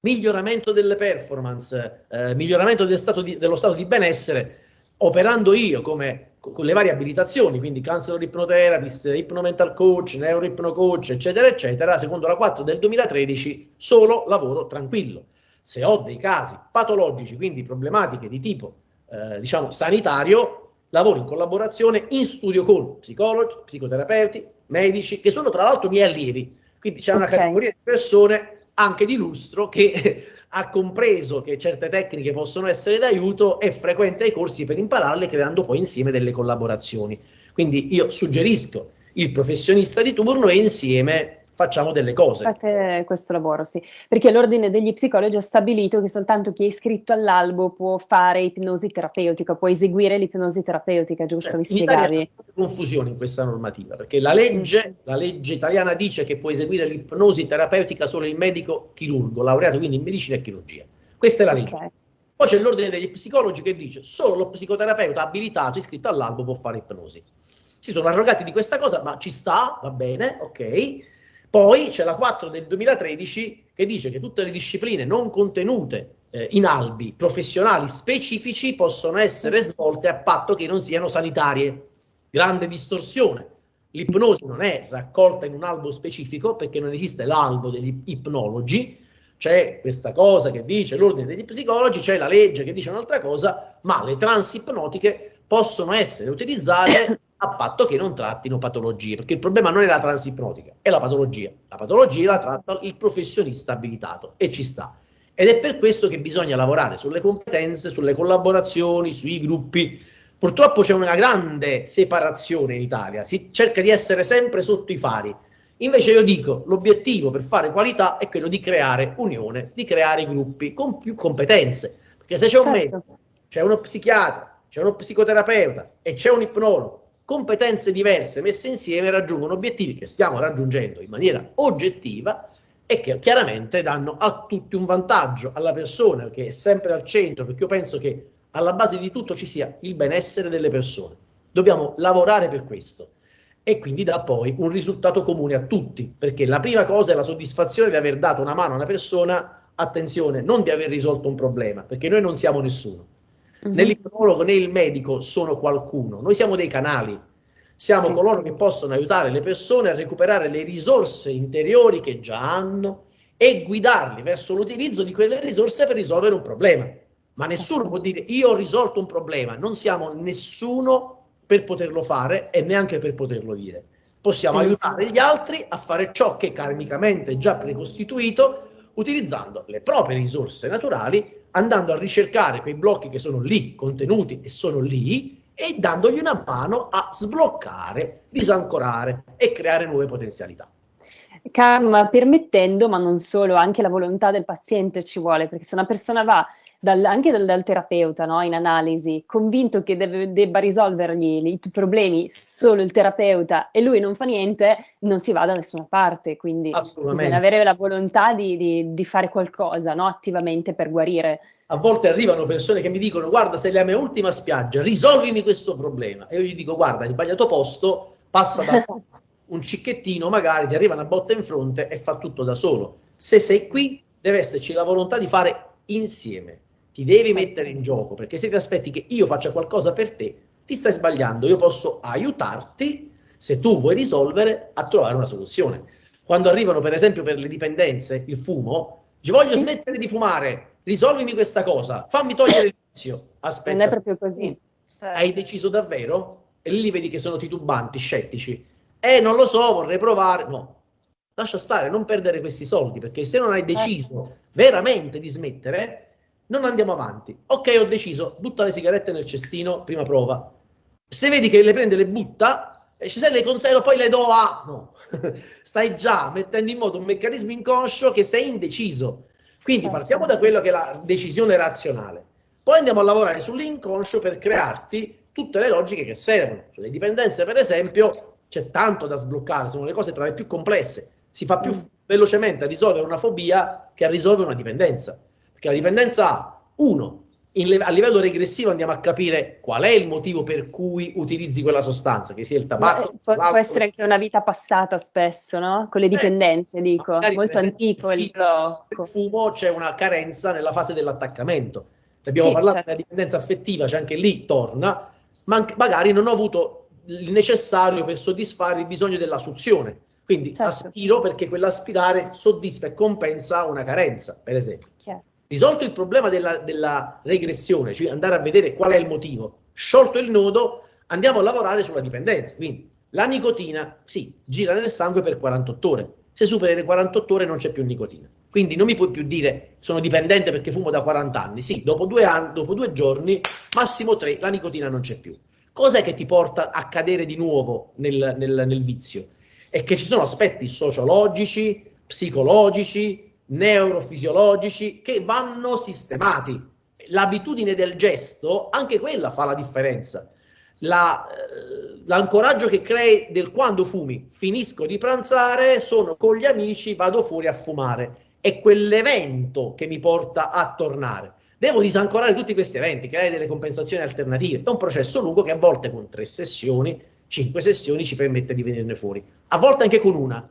miglioramento delle performance, eh, miglioramento del stato di, dello stato di benessere, operando io come con le varie abilitazioni, quindi counselor ipnoterapist, ipnomental coach, neuroipnocoach, eccetera, eccetera, secondo la 4 del 2013, solo lavoro tranquillo. Se ho dei casi patologici, quindi problematiche di tipo, eh, diciamo, sanitario, lavoro in collaborazione in studio con psicologi, psicoterapeuti, medici, che sono tra l'altro miei allievi. Quindi c'è una okay. categoria di persone anche di lustro che *laughs* ha compreso che certe tecniche possono essere d'aiuto e frequenta i corsi per impararle creando poi insieme delle collaborazioni. Quindi io suggerisco il professionista di turno e insieme facciamo delle cose. Fate questo lavoro, sì, perché l'ordine degli psicologi ha stabilito che soltanto chi è iscritto all'albo può fare ipnosi terapeutica, può eseguire l'ipnosi terapeutica, giusto? Cioè, Vi spiegavi? C'è confusione in questa normativa, perché la legge, mm. la legge italiana dice che può eseguire l'ipnosi terapeutica solo il medico chirurgo, laureato quindi in medicina e chirurgia. Questa è la legge. Okay. Poi c'è l'ordine degli psicologi che dice solo lo psicoterapeuta abilitato iscritto all'albo può fare ipnosi. Si sono arrogati di questa cosa, ma ci sta, va bene, ok poi c'è la 4 del 2013 che dice che tutte le discipline non contenute eh, in albi professionali specifici possono essere svolte a patto che non siano sanitarie. Grande distorsione. L'ipnosi non è raccolta in un albo specifico perché non esiste l'albo degli ipnologi, c'è questa cosa che dice l'ordine degli psicologi, c'è la legge che dice un'altra cosa, ma le trans ipnotiche possono essere utilizzate *coughs* a patto che non trattino patologie, perché il problema non è la transipnotica, è la patologia. La patologia la tratta il professionista abilitato e ci sta. Ed è per questo che bisogna lavorare sulle competenze, sulle collaborazioni, sui gruppi. Purtroppo c'è una grande separazione in Italia, si cerca di essere sempre sotto i fari. Invece io dico, l'obiettivo per fare qualità è quello di creare unione, di creare gruppi con più competenze. Perché se c'è un certo. medico, c'è uno psichiatra, c'è uno psicoterapeuta e c'è un ipnologo competenze diverse messe insieme raggiungono obiettivi che stiamo raggiungendo in maniera oggettiva e che chiaramente danno a tutti un vantaggio, alla persona che è sempre al centro, perché io penso che alla base di tutto ci sia il benessere delle persone. Dobbiamo lavorare per questo e quindi dà poi un risultato comune a tutti, perché la prima cosa è la soddisfazione di aver dato una mano a una persona, attenzione, non di aver risolto un problema, perché noi non siamo nessuno Uh-huh. Né l'ipnologo né il medico sono qualcuno, noi siamo dei canali, siamo sì. coloro che possono aiutare le persone a recuperare le risorse interiori che già hanno e guidarli verso l'utilizzo di quelle risorse per risolvere un problema. ma nessuno può dire io ho risolto un problema, non siamo nessuno per poterlo fare e neanche per poterlo dire. Possiamo sì, aiutare gli altri a fare ciò che karmicamente è già precostituito utilizzando le proprie risorse naturali, andando a ricercare quei blocchi che sono lì, contenuti e sono lì, e dandogli una mano a sbloccare, disancorare e creare nuove potenzialità. Karma permettendo, ma non solo, anche la volontà del paziente ci vuole, perché se una persona va dal, anche dal, dal terapeuta no, in analisi, convinto che deve, debba risolvergli i problemi solo il terapeuta e lui non fa niente, non si va da nessuna parte. Quindi bisogna avere la volontà di, di, di fare qualcosa no, attivamente per guarire. A volte arrivano persone che mi dicono: Guarda, sei la mia ultima spiaggia, risolvimi questo problema. E io gli dico: Guarda, hai sbagliato posto, passa da *laughs* un cicchettino, magari ti arriva una botta in fronte e fa tutto da solo. Se sei qui, deve esserci la volontà di fare insieme ti devi mettere in gioco, perché se ti aspetti che io faccia qualcosa per te, ti stai sbagliando. Io posso aiutarti, se tu vuoi risolvere, a trovare una soluzione. Quando arrivano, per esempio, per le dipendenze, il fumo, ci voglio smettere di fumare, risolvimi questa cosa, fammi togliere il vizio. Aspetta. Non è proprio così. Certo. Hai deciso davvero? E lì vedi che sono titubanti, scettici. Eh, non lo so, vorrei provare. No, lascia stare, non perdere questi soldi, perché se non hai certo. deciso veramente di smettere, non andiamo avanti. Ok, ho deciso, butta le sigarette nel cestino, prima prova. Se vedi che le prende, le butta, e se le conservo, poi le do a... No, *laughs* stai già mettendo in moto un meccanismo inconscio che sei indeciso. Quindi certo. partiamo da quello che è la decisione razionale. Poi andiamo a lavorare sull'inconscio per crearti tutte le logiche che servono. Sulle dipendenze, per esempio, c'è tanto da sbloccare, sono le cose tra le più complesse. Si fa più mm. velocemente a risolvere una fobia che a risolvere una dipendenza. Perché la dipendenza ha, uno, a livello regressivo andiamo a capire qual è il motivo per cui utilizzi quella sostanza, che sia il tabacco. Può, può, essere anche una vita passata spesso, no? Con le eh, dipendenze, eh, dico, molto antico il blocco. Fumo c'è una carenza nella fase dell'attaccamento. Se abbiamo sì, parlato certo. della dipendenza affettiva, c'è anche lì torna, ma magari non ho avuto il necessario per soddisfare il bisogno della suzione. Quindi certo. aspiro perché quell'aspirare soddisfa e compensa una carenza, per esempio. Chiaro. Risolto il problema della, della regressione, cioè andare a vedere qual è il motivo, sciolto il nodo, andiamo a lavorare sulla dipendenza. Quindi la nicotina, sì, gira nel sangue per 48 ore. Se superi le 48 ore non c'è più nicotina. Quindi non mi puoi più dire sono dipendente perché fumo da 40 anni. Sì, dopo due, anni, dopo due giorni, massimo tre, la nicotina non c'è più. Cos'è che ti porta a cadere di nuovo nel, nel, nel vizio? È che ci sono aspetti sociologici, psicologici, neurofisiologici che vanno sistemati. L'abitudine del gesto, anche quella fa la differenza. La, eh, l'ancoraggio che crei del quando fumi, finisco di pranzare, sono con gli amici, vado fuori a fumare. È quell'evento che mi porta a tornare. Devo disancorare tutti questi eventi, creare delle compensazioni alternative. È un processo lungo che a volte con tre sessioni, cinque sessioni ci permette di venirne fuori. A volte anche con una,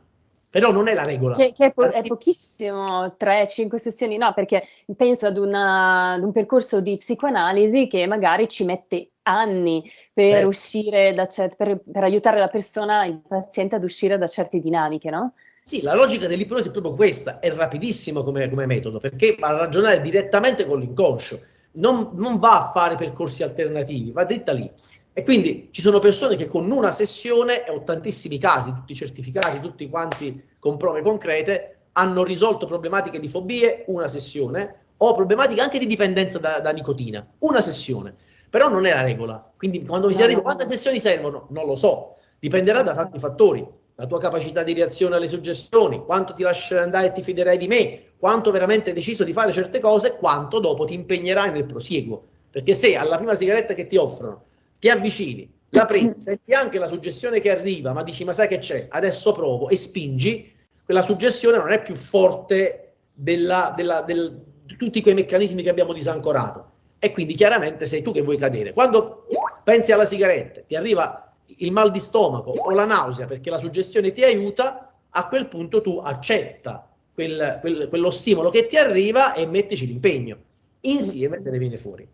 però non è la regola. Che, che è, po- è, pochissimo, 3-5 sessioni, no, perché penso ad, una, ad, un percorso di psicoanalisi che magari ci mette anni per eh. uscire da cer- per, per, aiutare la persona, il paziente ad uscire da certe dinamiche, no? Sì, la logica dell'ipnosi è proprio questa, è rapidissimo come, come metodo, perché va a ragionare direttamente con l'inconscio, non, non va a fare percorsi alternativi, va dritta lì. E quindi ci sono persone che con una sessione, e ho tantissimi casi, tutti certificati, tutti quanti con prove concrete, hanno risolto problematiche di fobie, una sessione, o problematiche anche di dipendenza da, da nicotina, una sessione. Però non è la regola. Quindi quando mi si arriva, quante sessioni servono? Non lo so. Dipenderà da tanti fattori. La tua capacità di reazione alle suggestioni, quanto ti lascerai andare e ti fiderai di me, quanto veramente hai deciso di fare certe cose, quanto dopo ti impegnerai nel prosieguo. Perché se alla prima sigaretta che ti offrono ti avvicini, la *laughs* prendi, senti anche la suggestione che arriva, ma dici ma sai che c'è, adesso provo e spingi, quella suggestione non è più forte della, della, del, di tutti quei meccanismi che abbiamo disancorato. E quindi chiaramente sei tu che vuoi cadere. Quando pensi alla sigaretta, ti arriva il mal di stomaco o la nausea perché la suggestione ti aiuta, a quel punto tu accetta quel, quel, quello stimolo che ti arriva e mettici l'impegno. Insieme se ne viene fuori.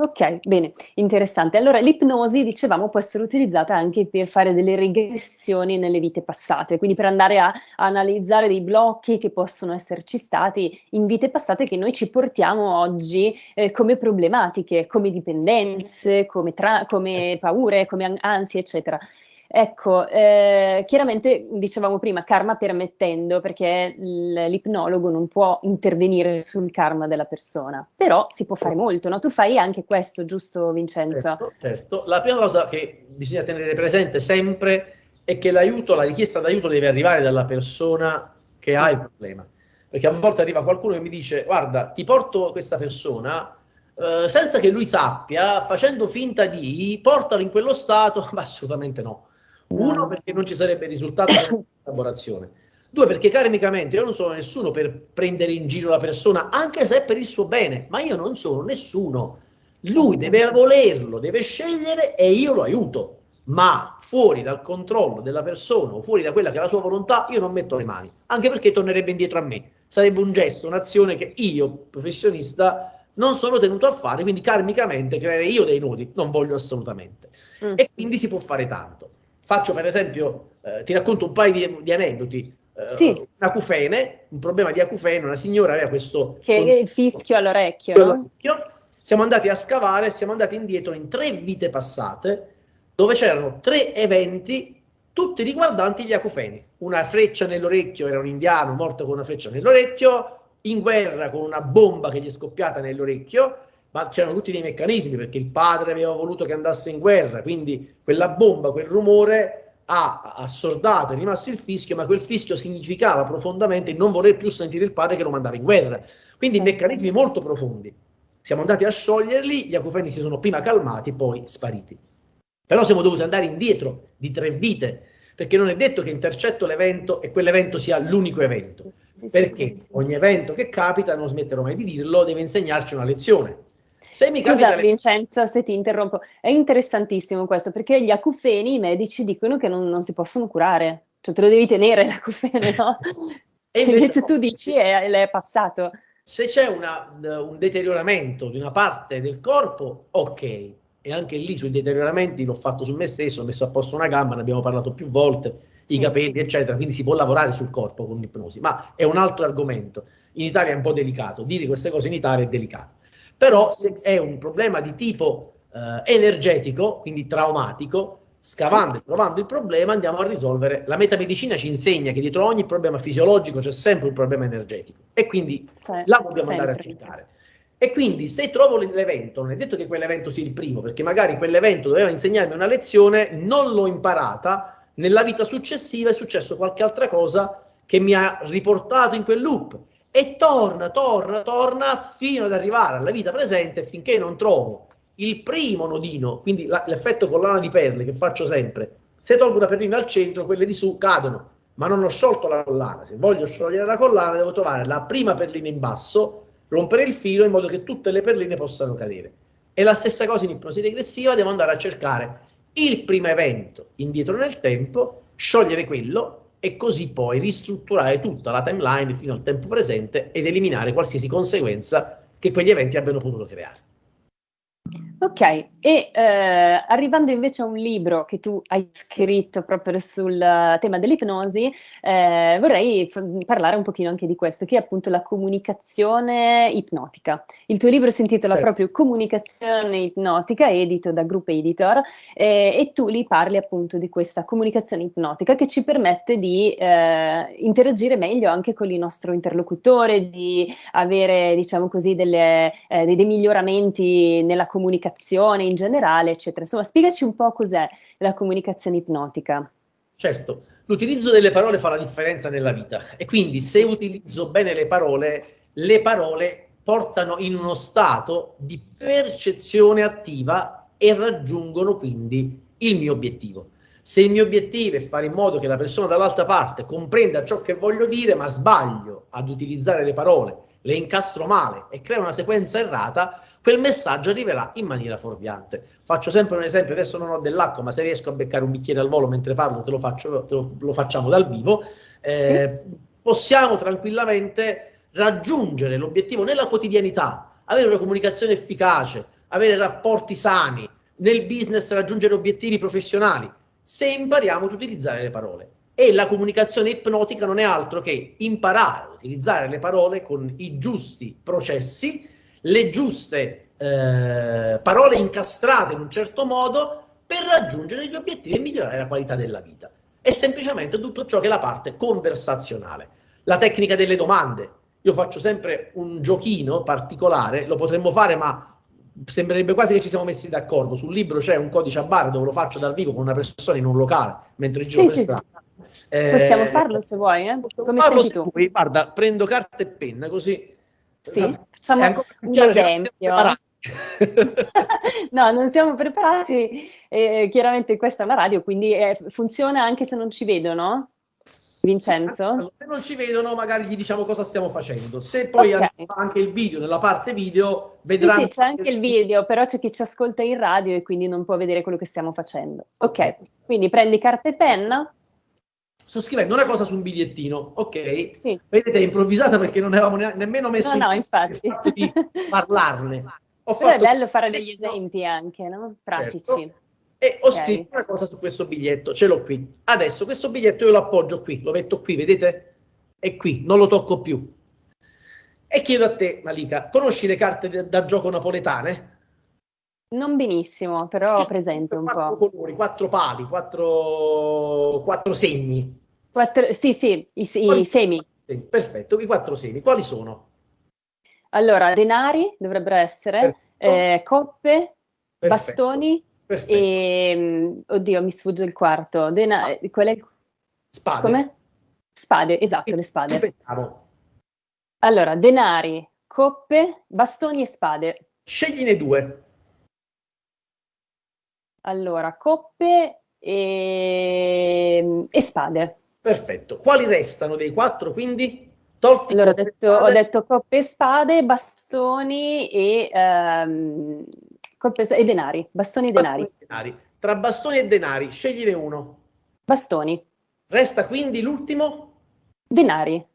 Ok, bene, interessante. Allora, l'ipnosi, dicevamo, può essere utilizzata anche per fare delle regressioni nelle vite passate, quindi per andare a, a, analizzare dei blocchi che possono esserci stati in vite passate che noi ci portiamo oggi eh, come problematiche, come dipendenze, come, come paure, come ansie, eccetera. Ecco, eh, chiaramente dicevamo prima karma permettendo, perché l'ipnologo non può intervenire sul karma della persona, però si può fare molto, no? Tu fai anche questo, giusto Vincenzo? Certo, certo. La prima cosa che bisogna tenere presente sempre è che l'aiuto, la richiesta d'aiuto deve arrivare dalla persona che ha il problema. Perché a volte arriva qualcuno che mi dice, guarda, ti porto questa persona, eh, senza che lui sappia, facendo finta di, portalo in quello stato, *laughs* ma assolutamente no uno, perché non ci sarebbe risultato della *coughs* collaborazione. Due, perché karmicamente io non sono nessuno per prendere in giro la persona, anche se è per il suo bene, ma io non sono nessuno. Lui deve volerlo, deve scegliere e io lo aiuto. Ma fuori dal controllo della persona o fuori da quella che è la sua volontà, io non metto le mani, anche perché tornerebbe indietro a me. Sarebbe un gesto, un'azione che io, professionista, non sono tenuto a fare, quindi karmicamente creerei io dei nodi, non voglio assolutamente. Mm. E quindi si può fare tanto. Faccio per esempio, eh, ti racconto un paio di, di aneddoti. Eh, sì. Un acufene, un problema di acufene, una signora aveva questo... Che è il fischio all'orecchio. all'orecchio. Siamo andati a scavare, siamo andati indietro in tre vite passate, dove c'erano tre eventi, tutti riguardanti gli acufeni. Una freccia nell'orecchio, era un indiano morto con una freccia nell'orecchio, in guerra con una bomba che gli è scoppiata nell'orecchio, ma c'erano tutti dei meccanismi perché il padre aveva voluto che andasse in guerra, quindi quella bomba, quel rumore ha assordato, è rimasto il fischio, ma quel fischio significava profondamente non voler più sentire il padre che lo mandava in guerra. Quindi certo. meccanismi molto profondi. Siamo andati a scioglierli, gli acufeni si sono prima calmati, poi spariti. Però siamo dovuti andare indietro di tre vite, perché non è detto che intercetto l'evento e quell'evento sia l'unico evento. Perché ogni evento che capita, non smetterò mai di dirlo, deve insegnarci una lezione. Se mi Scusa capita... Vincenzo se ti interrompo, è interessantissimo questo perché gli acufeni i medici dicono che non, non si possono curare, cioè te lo devi tenere l'acufene, no? *laughs* e invece, invece tu dici è, è passato. Se c'è un deterioramento di una parte del corpo, ok, e anche lì sui deterioramenti l'ho fatto su me stesso, ho messo a posto una gamba, ne abbiamo parlato più volte, i capelli, eccetera, quindi si può lavorare sul corpo con l'ipnosi, ma è un altro argomento. In Italia è un po' delicato, dire queste cose in Italia è delicato. Però se è un problema di tipo eh, energetico, quindi traumatico, scavando e trovando il problema andiamo a risolvere. La metamedicina ci insegna che dietro ogni problema fisiologico c'è sempre un problema energetico e quindi cioè, là dobbiamo sempre. andare a cercare. E quindi se trovo l'evento, non è detto che quell'evento sia il primo, perché magari quell'evento doveva insegnarmi una lezione, non l'ho imparata, nella vita successiva è successo qualche altra cosa che mi ha riportato in quel loop e torna, torna, torna fino ad arrivare alla vita presente finché non trovo il primo nodino, quindi la, l'effetto collana di perle che faccio sempre. Se tolgo una perlina al centro, quelle di su cadono, ma non ho sciolto la collana. Se voglio sciogliere la collana, devo trovare la prima perlina in basso, rompere il filo in modo che tutte le perline possano cadere. E la stessa cosa in ipnosi regressiva, devo andare a cercare il primo evento indietro nel tempo, sciogliere quello e così poi ristrutturare tutta la timeline fino al tempo presente ed eliminare qualsiasi conseguenza che quegli eventi abbiano potuto creare. Ok, e eh, arrivando invece a un libro che tu hai scritto proprio sul tema dell'ipnosi, eh, vorrei parlare un pochino anche di questo, che è appunto la comunicazione ipnotica. Il tuo libro si intitola certo. proprio Comunicazione ipnotica, edito da Group Editor, eh, e tu li parli appunto di questa comunicazione ipnotica che ci permette di eh, interagire meglio anche con il nostro interlocutore, di avere, diciamo così, delle, eh, dei, dei miglioramenti nella comunicazione comunicazione in generale, eccetera. Insomma, spiegaci un po' cos'è la comunicazione ipnotica. Certo, l'utilizzo delle parole fa la differenza nella vita e quindi se utilizzo bene le parole, le parole portano in uno stato di percezione attiva e raggiungono quindi il mio obiettivo. Se il mio obiettivo è fare in modo che la persona dall'altra parte comprenda ciò che voglio dire, ma sbaglio ad utilizzare le parole, le incastro male e creo una sequenza errata, quel messaggio arriverà in maniera fuorviante. Faccio sempre un esempio, adesso non ho dell'acqua, ma se riesco a beccare un bicchiere al volo mentre parlo, te lo, faccio, te lo, lo facciamo dal vivo, eh, sì. possiamo tranquillamente raggiungere l'obiettivo nella quotidianità, avere una comunicazione efficace, avere rapporti sani, nel business raggiungere obiettivi professionali, se impariamo ad utilizzare le parole. E la comunicazione ipnotica non è altro che imparare a utilizzare le parole con i giusti processi, le giuste eh, parole incastrate in un certo modo per raggiungere gli obiettivi e migliorare la qualità della vita. È semplicemente tutto ciò che è la parte conversazionale. La tecnica delle domande. Io faccio sempre un giochino particolare, lo potremmo fare ma sembrerebbe quasi che ci siamo messi d'accordo. Sul libro c'è un codice a barre dove lo faccio dal vivo con una persona in un locale mentre giro Sì, per strada. sì. Possiamo farlo se vuoi, eh? Come Farlo se tu. vuoi. Guarda, prendo carta e penna così. Sì, facciamo un esempio. *laughs* No, non siamo preparati, eh, chiaramente questa è una radio, quindi eh, funziona anche se non ci vedono, Vincenzo? Se non ci vedono, magari gli diciamo cosa stiamo facendo. Se poi Ok. hanno anche il video, nella parte video, Sì, vedranno. sì, c'è anche il video, però c'è chi ci ascolta in radio e quindi non può vedere quello che stiamo facendo. Ok, quindi prendi carta e penna? Sto scrivendo una cosa su un bigliettino, ok? Sì. Vedete, è improvvisata perché non avevamo ne- nemmeno messo No, no, in infatti. di parlarne. *laughs* Ho Però è fatto bello fare degli esempi anche, no? Pratici. Certo. e ho Ok. scritto una cosa su questo biglietto, ce l'ho qui. Adesso questo biglietto io lo appoggio qui, lo metto qui, vedete? È qui, non lo tocco più. E chiedo a te, Malika, conosci le carte de- da gioco napoletane? Non benissimo, però ho presente un quattro po'. colori, quattro pali, quattro, quattro segni. Quattro- sì, sì, i, i semi. Sì, Perfetto, i quattro segni. Quali sono? Allora, denari dovrebbero essere, eh, coppe, Perfetto. bastoni Perfetto. e... mm, Oddio, mi sfugge il quarto. Dena- eh, qual è il- Spade. come? Spade, esatto, le spade. Ripetiamo. Allora, denari, coppe, bastoni e spade. Scegline due. Allora, coppe e, e spade. Perfetto. Quali restano dei quattro, quindi? Tolti Allora, ho detto, ho detto coppe e spade, bastoni e, ehm, coppe e denari. Bastoni e denari. Bastoni e denari. Tra bastoni e denari, scegliene uno. Bastoni, Resta quindi l'ultimo denari,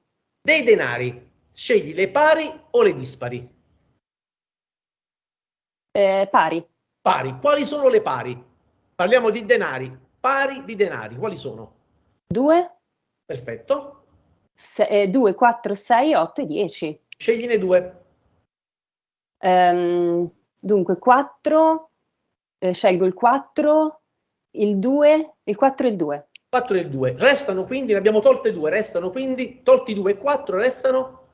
dei denari. Scegli le pari o le dispari? eh, pari, Pari. Quali sono le pari? Parliamo di denari. Pari di denari. Quali sono? 2, Perfetto. 2, 4, 6, 8 e 10. Scegliene due. Ehm, dunque, 4, eh, scelgo il 4, il 2, il 4 e il 2. 4 e 2. Restano quindi, ne abbiamo tolte due, restano quindi, tolti 2 e 4, restano,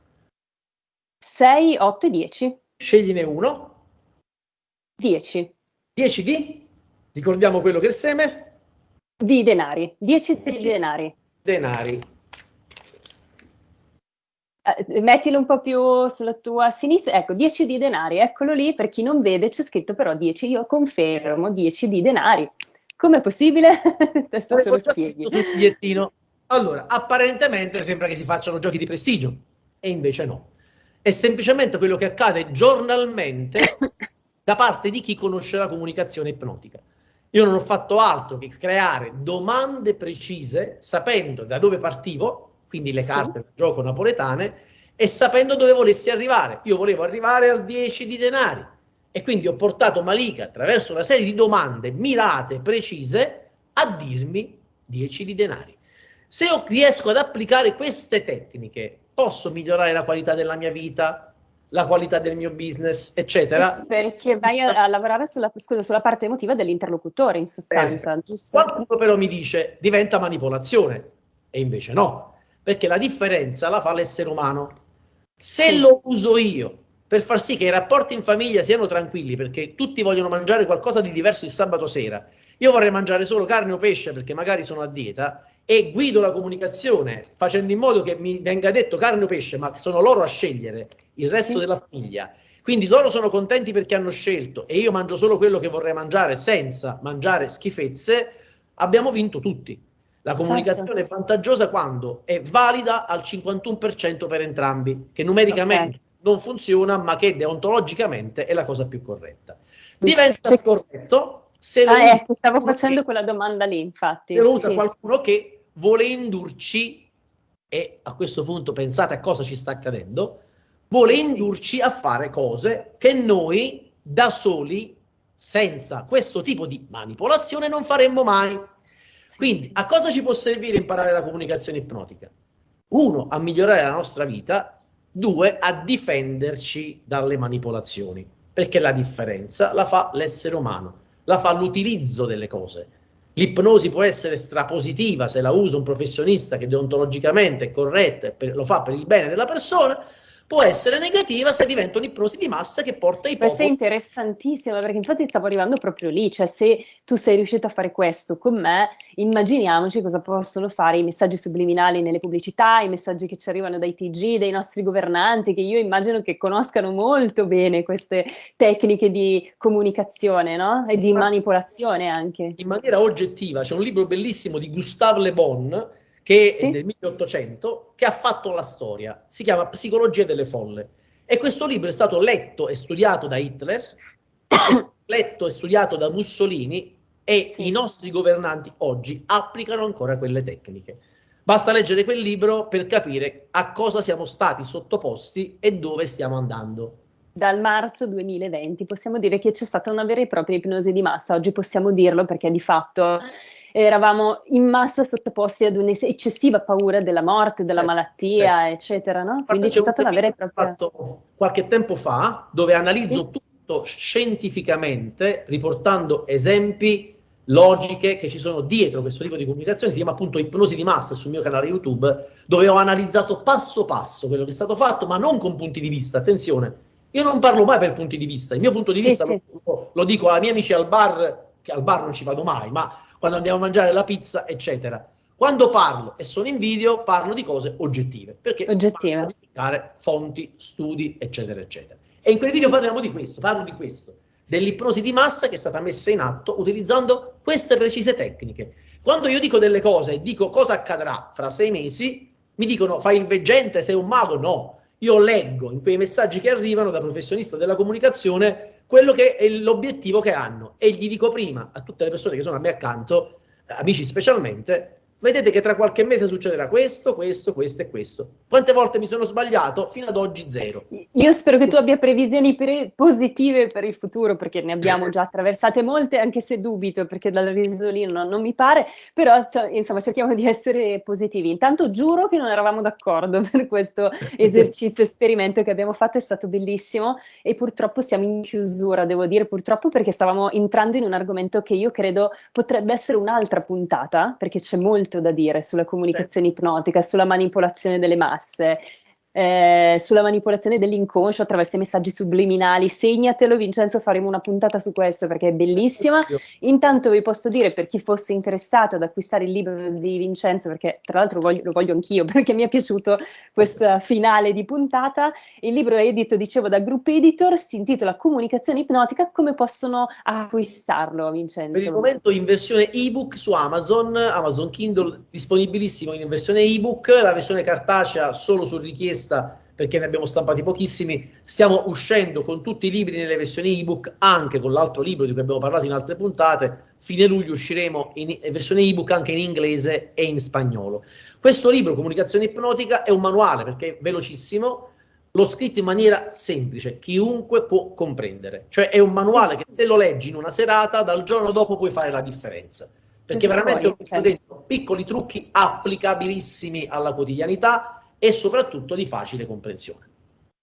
6, 8 e 10. scegliene uno. 10 10 di, ricordiamo quello che è il seme, di denari, 10 di denari. denari. Eh, mettilo un po' più sulla tua sinistra, ecco, 10 di denari, eccolo lì, per chi non vede c'è scritto però 10, io confermo 10 di denari. Com'è possibile? *laughs* Adesso ce lo spieghi. Allora, apparentemente sembra che si facciano giochi di prestigio, e invece no. È semplicemente quello che accade giornalmente *laughs* da parte di chi conosce la comunicazione ipnotica. Io non ho fatto altro che creare domande precise, sapendo da dove partivo, quindi le carte del gioco napoletane, e sapendo dove volessi arrivare. Io volevo arrivare al 10 di denari. E quindi ho portato Malika attraverso una serie di domande mirate, precise, a dirmi 10 di denari. Se io riesco ad applicare queste tecniche, posso migliorare la qualità della mia vita, la qualità del mio business, eccetera. Perché vai a, a lavorare sulla, scusa, sulla parte emotiva dell'interlocutore, in sostanza, Bene. giusto? Qualcuno però mi dice diventa manipolazione e invece no, perché la differenza la fa l'essere umano. Se Sì. lo uso io per far sì che i rapporti in famiglia siano tranquilli, perché tutti vogliono mangiare qualcosa di diverso il sabato sera, io vorrei mangiare solo carne o pesce perché magari sono a dieta e guido la comunicazione facendo in modo che mi venga detto carne o pesce, ma sono loro a scegliere il resto Sì. della famiglia. Quindi loro sono contenti perché hanno scelto e io mangio solo quello che vorrei mangiare senza mangiare schifezze, abbiamo vinto tutti. La comunicazione è vantaggiosa quando è valida al 51% per entrambi, che numericamente Ok. non funziona, ma che deontologicamente è la cosa più corretta. Diventa corretto se lo Ah, usa ecco, stavo facendo quella domanda lì, infatti. se lo usa Sì. qualcuno che vuole indurci, e a questo punto pensate a cosa ci sta accadendo, vuole indurci a fare cose che noi da soli, senza questo tipo di manipolazione, non faremmo mai. Quindi, a cosa ci può servire imparare la comunicazione ipnotica? Uno, a migliorare la nostra vita, due, a difenderci dalle manipolazioni, perché la differenza la fa l'essere umano, la fa l'utilizzo delle cose. L'ipnosi può essere strapositiva se la usa un professionista che deontologicamente è corretto e lo fa per il bene della persona, può essere negativa se diventa un'ipnosi di massa che porta i popoli. Questa è interessantissima perché infatti stavo arrivando proprio lì, cioè se tu sei riuscito a fare questo con me, immaginiamoci cosa possono fare i messaggi subliminali nelle pubblicità, i messaggi che ci arrivano dai TG, dai nostri governanti, che io immagino che conoscano molto bene queste tecniche di comunicazione no? e di manipolazione anche. In maniera oggettiva, c'è un libro bellissimo di Gustave Le Bon che sì. è del 1800, che ha fatto la storia. Si chiama Psicologia delle folle. E questo libro è stato letto e studiato da Hitler, *coughs* letto e studiato da Mussolini e sì. i nostri governanti oggi applicano ancora quelle tecniche. Basta leggere quel libro per capire a cosa siamo stati sottoposti e dove stiamo andando. Dal marzo 2020 possiamo dire che c'è stata una vera e propria ipnosi di massa, oggi possiamo dirlo perché di fatto eravamo in massa sottoposti ad un'eccessiva paura della morte, della certo, malattia, certo. eccetera, no? Quindi c'è stata una vera e propria... fatto qualche tempo fa, dove analizzo sì. tutto scientificamente, riportando esempi, logiche che ci sono dietro questo tipo di comunicazione, si chiama appunto ipnosi di massa sul mio canale YouTube, dove ho analizzato passo passo quello che è stato fatto, ma non con punti di vista, attenzione, io non parlo mai per punti di vista, il mio punto di sì, vista sì. Lo, lo dico ai miei amici al bar, che al bar non ci vado mai, ma quando andiamo a mangiare la pizza, eccetera. Quando parlo e sono in video, parlo di cose oggettive, perché oggettive. indicare fonti, studi, eccetera, eccetera. E in quel video parliamo di questo, parlo di questo, dell'ipnosi di massa che è stata messa in atto utilizzando queste precise tecniche. Quando io dico delle cose e dico cosa accadrà fra sei mesi, mi dicono fai il veggente, sei un mago? No. Io leggo in quei messaggi che arrivano da professionista della comunicazione quello che è l'obiettivo che hanno. E gli dico prima a tutte le persone che sono a me accanto, amici specialmente, vedete che tra qualche mese succederà questo, questo, questo e questo. Quante volte mi sono sbagliato? Fino ad oggi zero. Io spero che tu abbia previsioni pre- positive per il futuro, perché ne abbiamo già attraversate molte, anche se dubito, perché dal risolino non, non mi pare, però cioè, insomma cerchiamo di essere positivi. Intanto giuro che non eravamo d'accordo *laughs* per questo esercizio, esperimento che abbiamo fatto, è stato bellissimo e purtroppo siamo in chiusura, devo dire purtroppo perché stavamo entrando in un argomento che io credo potrebbe essere un'altra puntata, perché c'è molto molto da dire sulla comunicazione ipnotica, sulla manipolazione delle masse eh, sulla manipolazione dell'inconscio attraverso i messaggi subliminali. Segnatelo, Vincenzo, faremo una puntata su questo perché è bellissima. Intanto vi posso dire per chi fosse interessato ad acquistare il libro di Vincenzo, perché tra l'altro voglio, lo voglio anch'io *laughs* perché mi è piaciuto questa finale di puntata. Il libro è edito, dicevo, da Group Editor, si intitola Comunicazione ipnotica. Come possono acquistarlo, Vincenzo? Per il momento in versione ebook su Amazon, Amazon Kindle disponibilissimo in versione ebook, la versione cartacea solo su richiesta richiesta perché ne abbiamo stampati pochissimi, stiamo uscendo con tutti i libri nelle versioni ebook, anche con l'altro libro di cui abbiamo parlato in altre puntate, fine luglio usciremo in versione ebook anche in inglese e in spagnolo. Questo libro, Comunicazione ipnotica, è un manuale perché è velocissimo, l'ho scritto in maniera semplice, chiunque può comprendere, cioè è un manuale che se lo leggi in una serata, dal giorno dopo puoi fare la differenza, perché veramente ho dentro piccoli trucchi applicabilissimi alla quotidianità, e soprattutto di facile comprensione.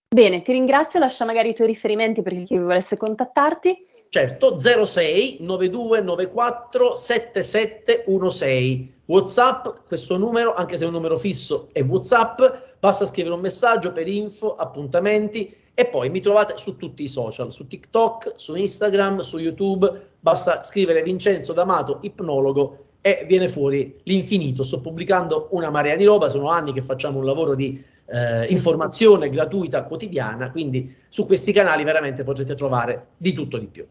Bene, ti ringrazio, lascia magari i tuoi riferimenti per chi volesse contattarti. Certo, 06 9294 7716. WhatsApp, questo numero, anche se è un numero fisso, è WhatsApp, basta scrivere un messaggio per info, appuntamenti e poi mi trovate su tutti i social, su TikTok, su Instagram, su YouTube, basta scrivere Vincenzo D'Amato, ipnologo e viene fuori l'infinito. Sto pubblicando una marea di roba, sono anni che facciamo un lavoro di eh, informazione gratuita quotidiana, quindi su questi canali veramente potrete trovare di tutto di più.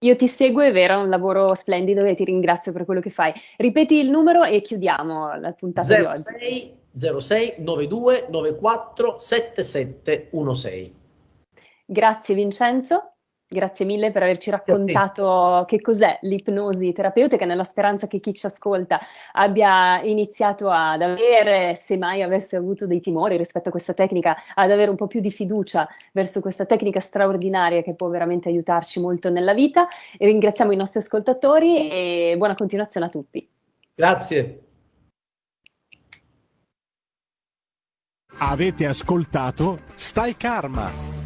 Io ti seguo, è vero, è un lavoro splendido e ti ringrazio per quello che fai. Ripeti il numero e chiudiamo la puntata 06, di oggi. 06 92 94 7716. Grazie Vincenzo. Grazie mille per averci raccontato che cos'è l'ipnosi terapeutica, nella speranza che chi ci ascolta abbia iniziato ad avere, se mai avesse avuto dei timori rispetto a questa tecnica, ad avere un po' più di fiducia verso questa tecnica straordinaria che può veramente aiutarci molto nella vita. E ringraziamo i nostri ascoltatori e buona continuazione a tutti. Grazie. Avete ascoltato Stai Karma